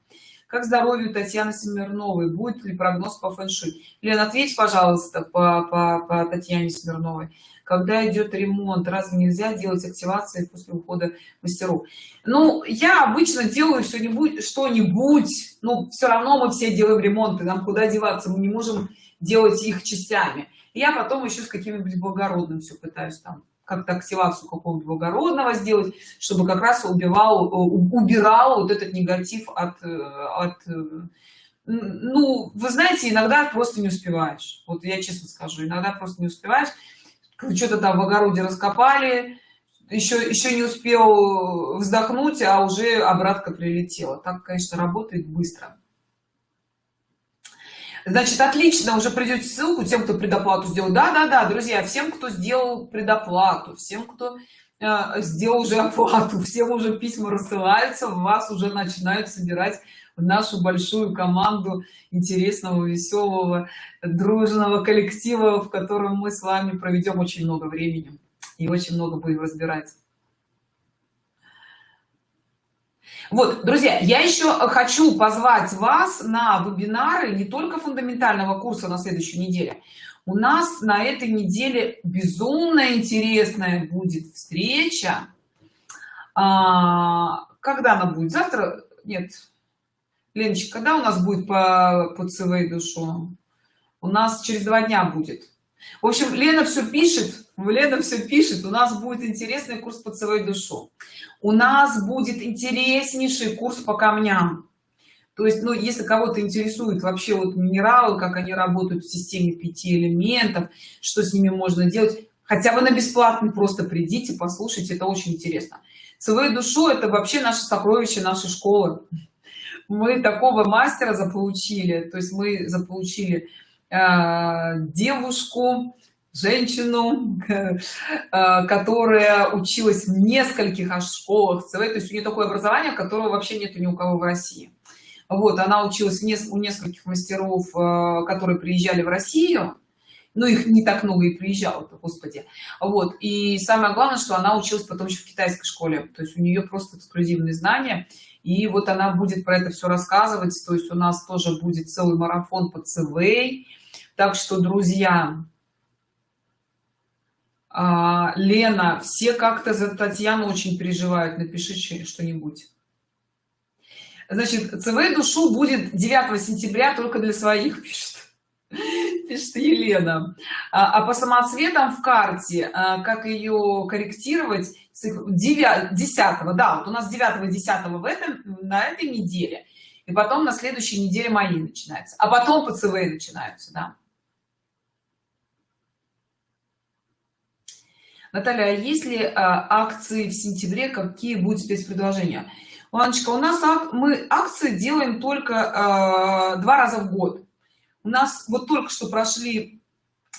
Как здоровью татьяны смирновой? Будет ли прогноз по фэн-шуй? Лена ответь пожалуйста по, по, по татьяне смирновой. Когда идет ремонт разве нельзя делать активации после ухода мастеров? Ну я обычно делаю что-нибудь что-нибудь. Но все равно мы все делаем ремонты нам куда деваться мы не можем делать их частями я потом еще с каким-нибудь благородным все пытаюсь там как-то активацию какого-то благородного сделать чтобы как раз убивал убирал вот этот негатив от от ну вы знаете иногда просто не успеваешь. Вот я честно скажу иногда просто не успеваешь. Что-то там в огороде раскопали еще еще не успел вздохнуть а уже обратка прилетела. Так конечно работает быстро значит отлично уже придете ссылку тем кто предоплату сделал. Да да да друзья всем кто сделал предоплату всем кто э, сделал уже оплату всем уже письма рассылаются вас уже начинают собирать в нашу большую команду интересного веселого дружного коллектива в котором мы с вами проведем очень много времени и очень много будем разбирать вот друзья я еще хочу позвать вас на вебинары не только фундаментального курса на следующей неделе. У нас на этой неделе безумно интересная будет встреча. А, когда она будет? Завтра? Нет. Леночка когда у нас будет по по цв душу? У нас через два дня будет. В общем лена все пишет лена все пишет. У нас будет интересный курс по цв душу у нас будет интереснейший курс по камням. То есть ну если кого-то интересует вообще вот минералы как они работают в системе пяти элементов что с ними можно делать хотя бы на бесплатный просто придите послушайте это очень интересно. Цв душу это вообще наше сокровище нашей школы. Мы такого мастера заполучили то есть мы заполучили э, девушку женщину (laughs) э, которая училась в нескольких школах ЦВ, то есть у нее такое образование которого вообще нету ни у кого в россии. Вот она училась у нескольких мастеров э, которые приезжали в россию. Но их не так много и приезжало господи. Вот и самое главное что она училась потом еще в китайской школе. То есть у нее просто эксклюзивные знания. И вот она будет про это все рассказывать. То есть у нас тоже будет целый марафон по ЦВ. Так что друзья а, лена все как-то за татьяну очень переживают напиши что-нибудь. Значит цв душу будет 9 сентября только для своих (laughs) пишет пишет елена. А, а по самоцветам в карте а, как ее корректировать 9 10 да вот у нас 9 10 в этом на этой неделе и потом на следующей неделе мои начинается а потом по цв начинаются да Наталья, а если а, акции в сентябре, какие будут спецпредложения? Ланочка, у нас ак, мы акции делаем только а, два раза в год. У нас вот только что прошли,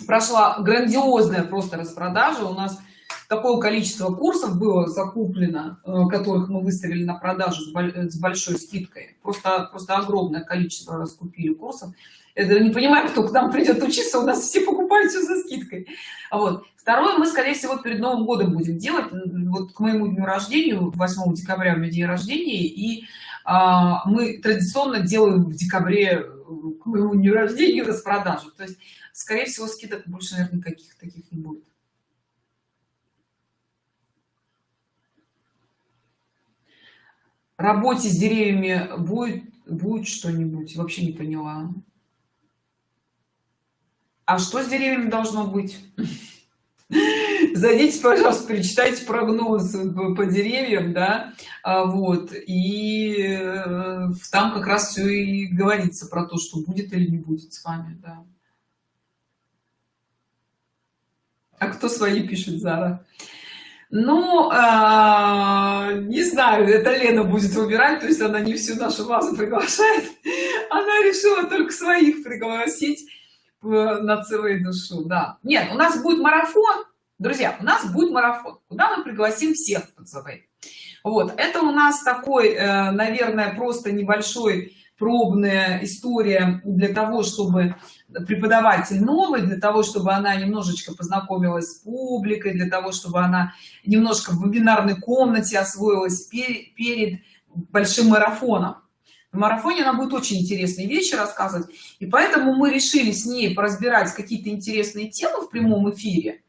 прошла грандиозная просто распродажа. У нас такое количество курсов было закуплено, а, которых мы выставили на продажу с большой скидкой. Просто, просто огромное количество раскупили курсов. Это не понимаю, кто к нам придет учиться, у нас все покупают все за скидкой. Вот. Второе, мы, скорее всего, перед Новым годом будем делать. Вот к моему дню рождения, 8 декабря у меня день рождения, и а, мы традиционно делаем в декабре э, к моему дню рождения распродажу. То есть, скорее всего, скидок больше, наверное, никаких таких не будет. Работе с деревьями будет, будет что-нибудь? Вообще не поняла. А что с деревьями должно быть? (laughs) зайдите пожалуйста перечитайте прогноз по деревьям да? А, вот и э, там как раз все и говорится про то что будет или не будет с вами да. А кто свои пишет зара? Ну а, не знаю это лена будет выбирать то есть она не всю нашу базу приглашает. (laughs) Она решила только своих пригласить на целую душу да. Нет у нас будет марафон. Друзья у нас будет марафон куда мы пригласим всех пацаны вот это у нас такой э, наверное просто небольшой пробная история для того чтобы преподаватель новый для того чтобы она немножечко познакомилась с публикой для того чтобы она немножко в вебинарной комнате освоилась перед большим марафоном в марафоне она будет очень интересные вещи рассказывать. И поэтому мы решили с ней поразбирать какие-то интересные темы в прямом эфире.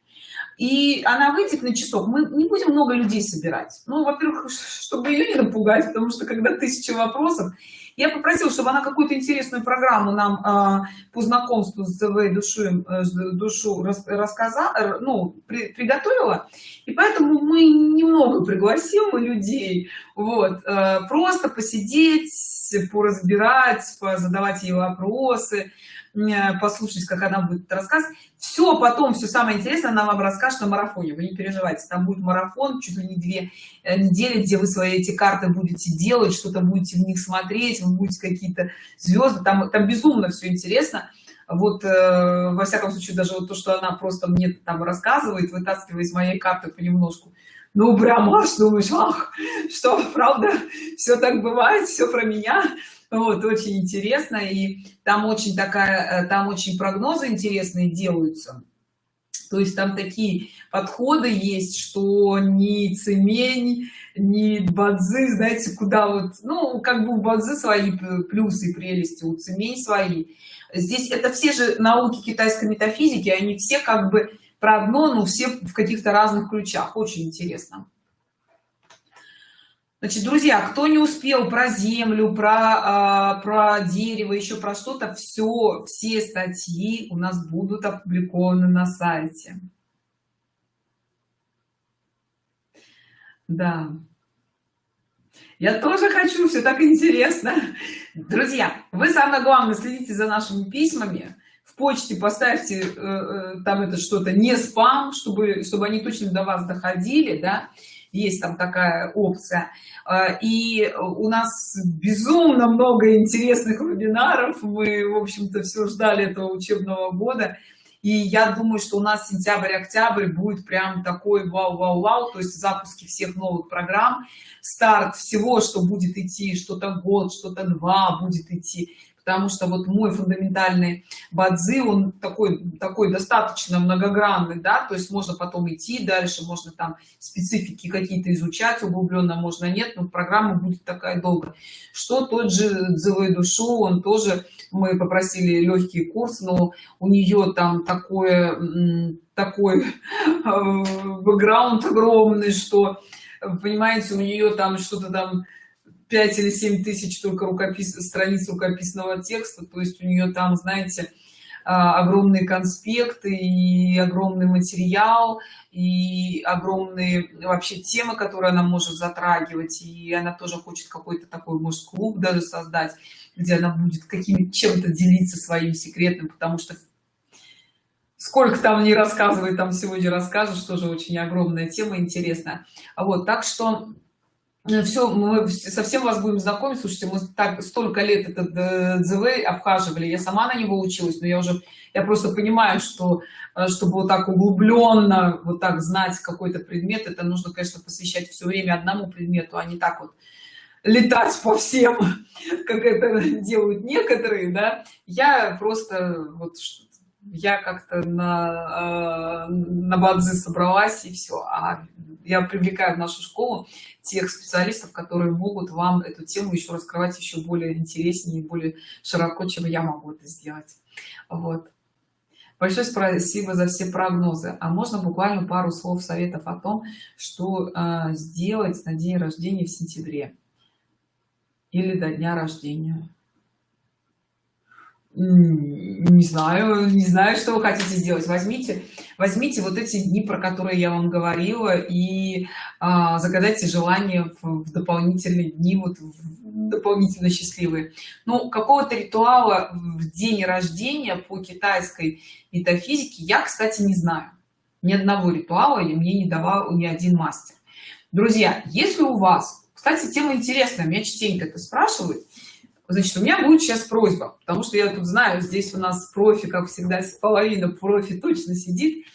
И она выйдет на часок. Мы не будем много людей собирать. Ну во-первых (laughs) чтобы ее не напугать потому что когда тысяча вопросов я попросила чтобы она какую-то интересную программу нам э, по знакомству с ТВ душу э, душу рас, рассказала ну при, приготовила. И поэтому мы немного пригласим людей. Вот э, просто посидеть поразбирать задавать ей вопросы послушать как она будет рассказывать. Все потом все самое интересное она вам расскажет на марафоне. Вы не переживайте там будет марафон чуть ли не две э, недели где вы свои эти карты будете делать что-то будете в них смотреть вы будете какие-то звезды там там безумно все интересно. Вот э, во всяком случае даже вот то что она просто мне там рассказывает вытаскивая из моей карты понемножку ну прям аж думаешь ах что правда все так бывает все про меня? Вот очень интересно и там очень такая э, там очень прогнозы интересные делаются. То есть там такие подходы есть что ни цемень ни бадзы знаете куда вот ну как бы у бадзы свои плюсы прелести у цемень свои. Здесь это все же науки китайской метафизики они все как бы про одно но все в каких-то разных ключах очень интересно Значит, друзья, кто не успел про землю, про, э, про дерево, еще про что-то, все, все статьи у нас будут опубликованы на сайте. Да. Я тоже хочу, все так интересно. Друзья, вы самое главное следите за нашими письмами. В почте поставьте э, э, там это что-то не спам, чтобы, чтобы они точно до вас доходили, да. Есть там такая опция. А, и у нас безумно много интересных вебинаров. Мы в общем-то все ждали этого учебного года. И я думаю что у нас сентябрь октябрь будет прям такой вау вау вау то есть запуски всех новых программ. Старт всего что будет идти что-то год что-то два будет идти потому что вот мой фундаментальный бадзи он такой такой достаточно многогранный да то есть можно потом идти дальше можно там специфики какие-то изучать углубленно можно нет но программа будет такая долго что тот же дзывой душу он тоже мы попросили легкий курс но у нее там такое такой бэкграунд огромный что понимаете у нее там что-то там 5 или 7 тысяч только рукопис страниц рукописного текста то есть у нее там знаете а, огромные конспекты и огромный материал и огромные вообще темы которые она может затрагивать и она тоже хочет какой-то такой может клуб даже создать где она будет каким чем-то делиться своим секретным потому что сколько там не рассказывает там сегодня расскажешь тоже очень огромная тема интересная. Вот так что все мы совсем вас будем знакомить. Слушайте мы так столько лет этот дзв обхаживали. Я сама на него училась но я уже я просто понимаю что э, чтобы вот так углубленно вот так знать какой-то предмет это нужно конечно посвящать все время одному предмету а не так вот летать по всем (laughs) как это делают некоторые да. Я просто вот я как-то на, э, на бадзи собралась и все. А я привлекаю в нашу школу тех специалистов, которые могут вам эту тему еще раскрывать еще более интереснее, более широко, чем я могу это сделать. Вот. Большое спасибо за все прогнозы. А можно буквально пару слов советов о том, что э, сделать на день рождения в сентябре или до дня рождения? Не знаю не знаю что вы хотите сделать. Возьмите возьмите вот эти дни про которые я вам говорила и а, загадайте желание в, в дополнительные дни вот в дополнительно счастливые. Ну какого-то ритуала в день рождения по китайской метафизике я кстати не знаю. Ни одного ритуала и мне не давал ни один мастер. Друзья если у вас кстати тема интересная меня частенько это спрашивают значит у меня будет сейчас просьба потому что я тут знаю здесь у нас профи как всегда (laughs) половина профи точно сидит.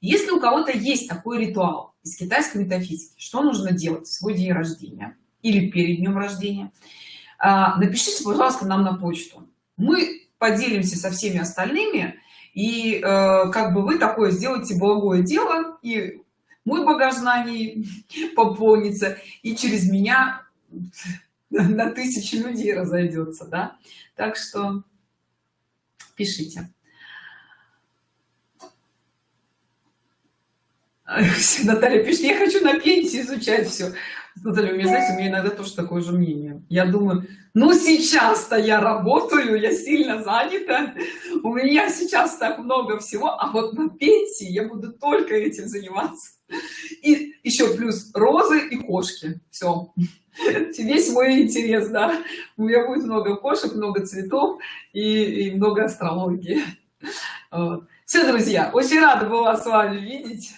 Если у кого-то есть такой ритуал из китайской метафизики что нужно делать в свой день рождения или перед днем рождения? А, напишите пожалуйста нам на почту. Мы поделимся со всеми остальными и э, как бы вы такое сделаете благое дело и мой багаж знаний (laughs) пополнится и через меня (laughs) на тысячи людей разойдется да так что пишите (laughs) Наталья пишет, я хочу на пенсии изучать все. Наталья, у меня, знаете, у меня иногда тоже такое же мнение. Я думаю, ну сейчас-то я работаю, я сильно занята, у меня сейчас так много всего, а вот на пенсии я буду только этим заниматься. (laughs) и еще плюс розы и кошки. Все весь мой интерес да. У меня будет много кошек много цветов и, и много астрологии. Все друзья очень рада была с вами видеть.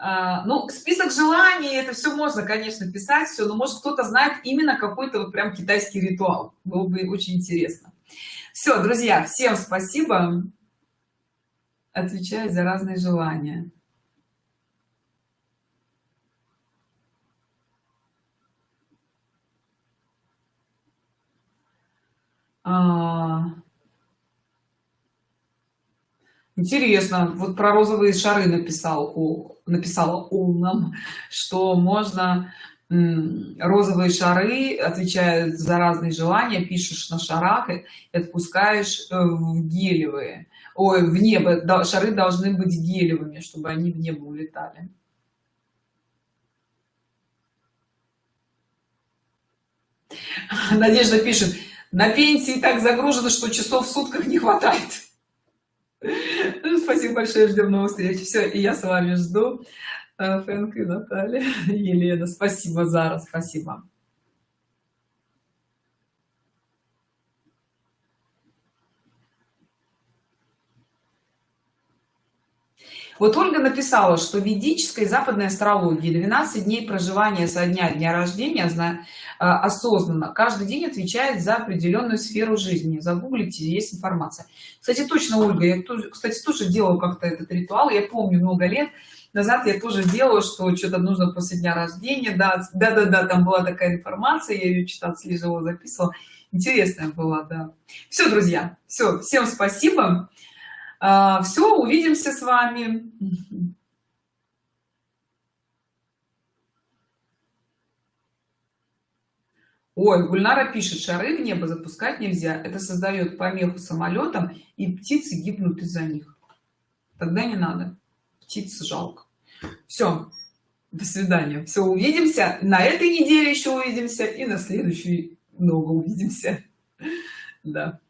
А, ну список желаний это все можно конечно писать все но может кто-то знает именно какой-то вот прям китайский ритуал. Было бы очень интересно. Все друзья всем спасибо. Отвечает за разные желания интересно вот про розовые шары написал написала умном что можно розовые шары отвечают за разные желания пишешь на шарах и отпускаешь э, в гелевые. Ой в небо шары должны быть гелевыми чтобы они в небо улетали. Надежда пишет на пенсии так загружено что часов в сутках не хватает. Спасибо большое ждем новых встреч. Все и я с вами жду. Э, фэнк и наталья (laughs) елена спасибо зара спасибо Вот Ольга написала, что в ведической западной астрологии 12 дней проживания со дня дня рождения э, осознанно каждый день отвечает за определенную сферу жизни. Загуглите, есть информация. Кстати, точно, Ольга, я кстати, тоже делаю как-то этот ритуал. Я помню много лет назад я тоже делала, что что-то нужно после дня рождения. Да, да, да, да, там была такая информация, я ее читала, слежала, записывала. Интересная была, да. Все, друзья, все, всем спасибо. А, все увидимся с вами. Ой гульнара пишет шары в небо запускать нельзя. Это создает помеху самолетам и птицы гибнут из-за них тогда не надо. Птиц жалко. Все до свидания. Все увидимся. На этой неделе еще увидимся и на следующей много увидимся. (laughs) Да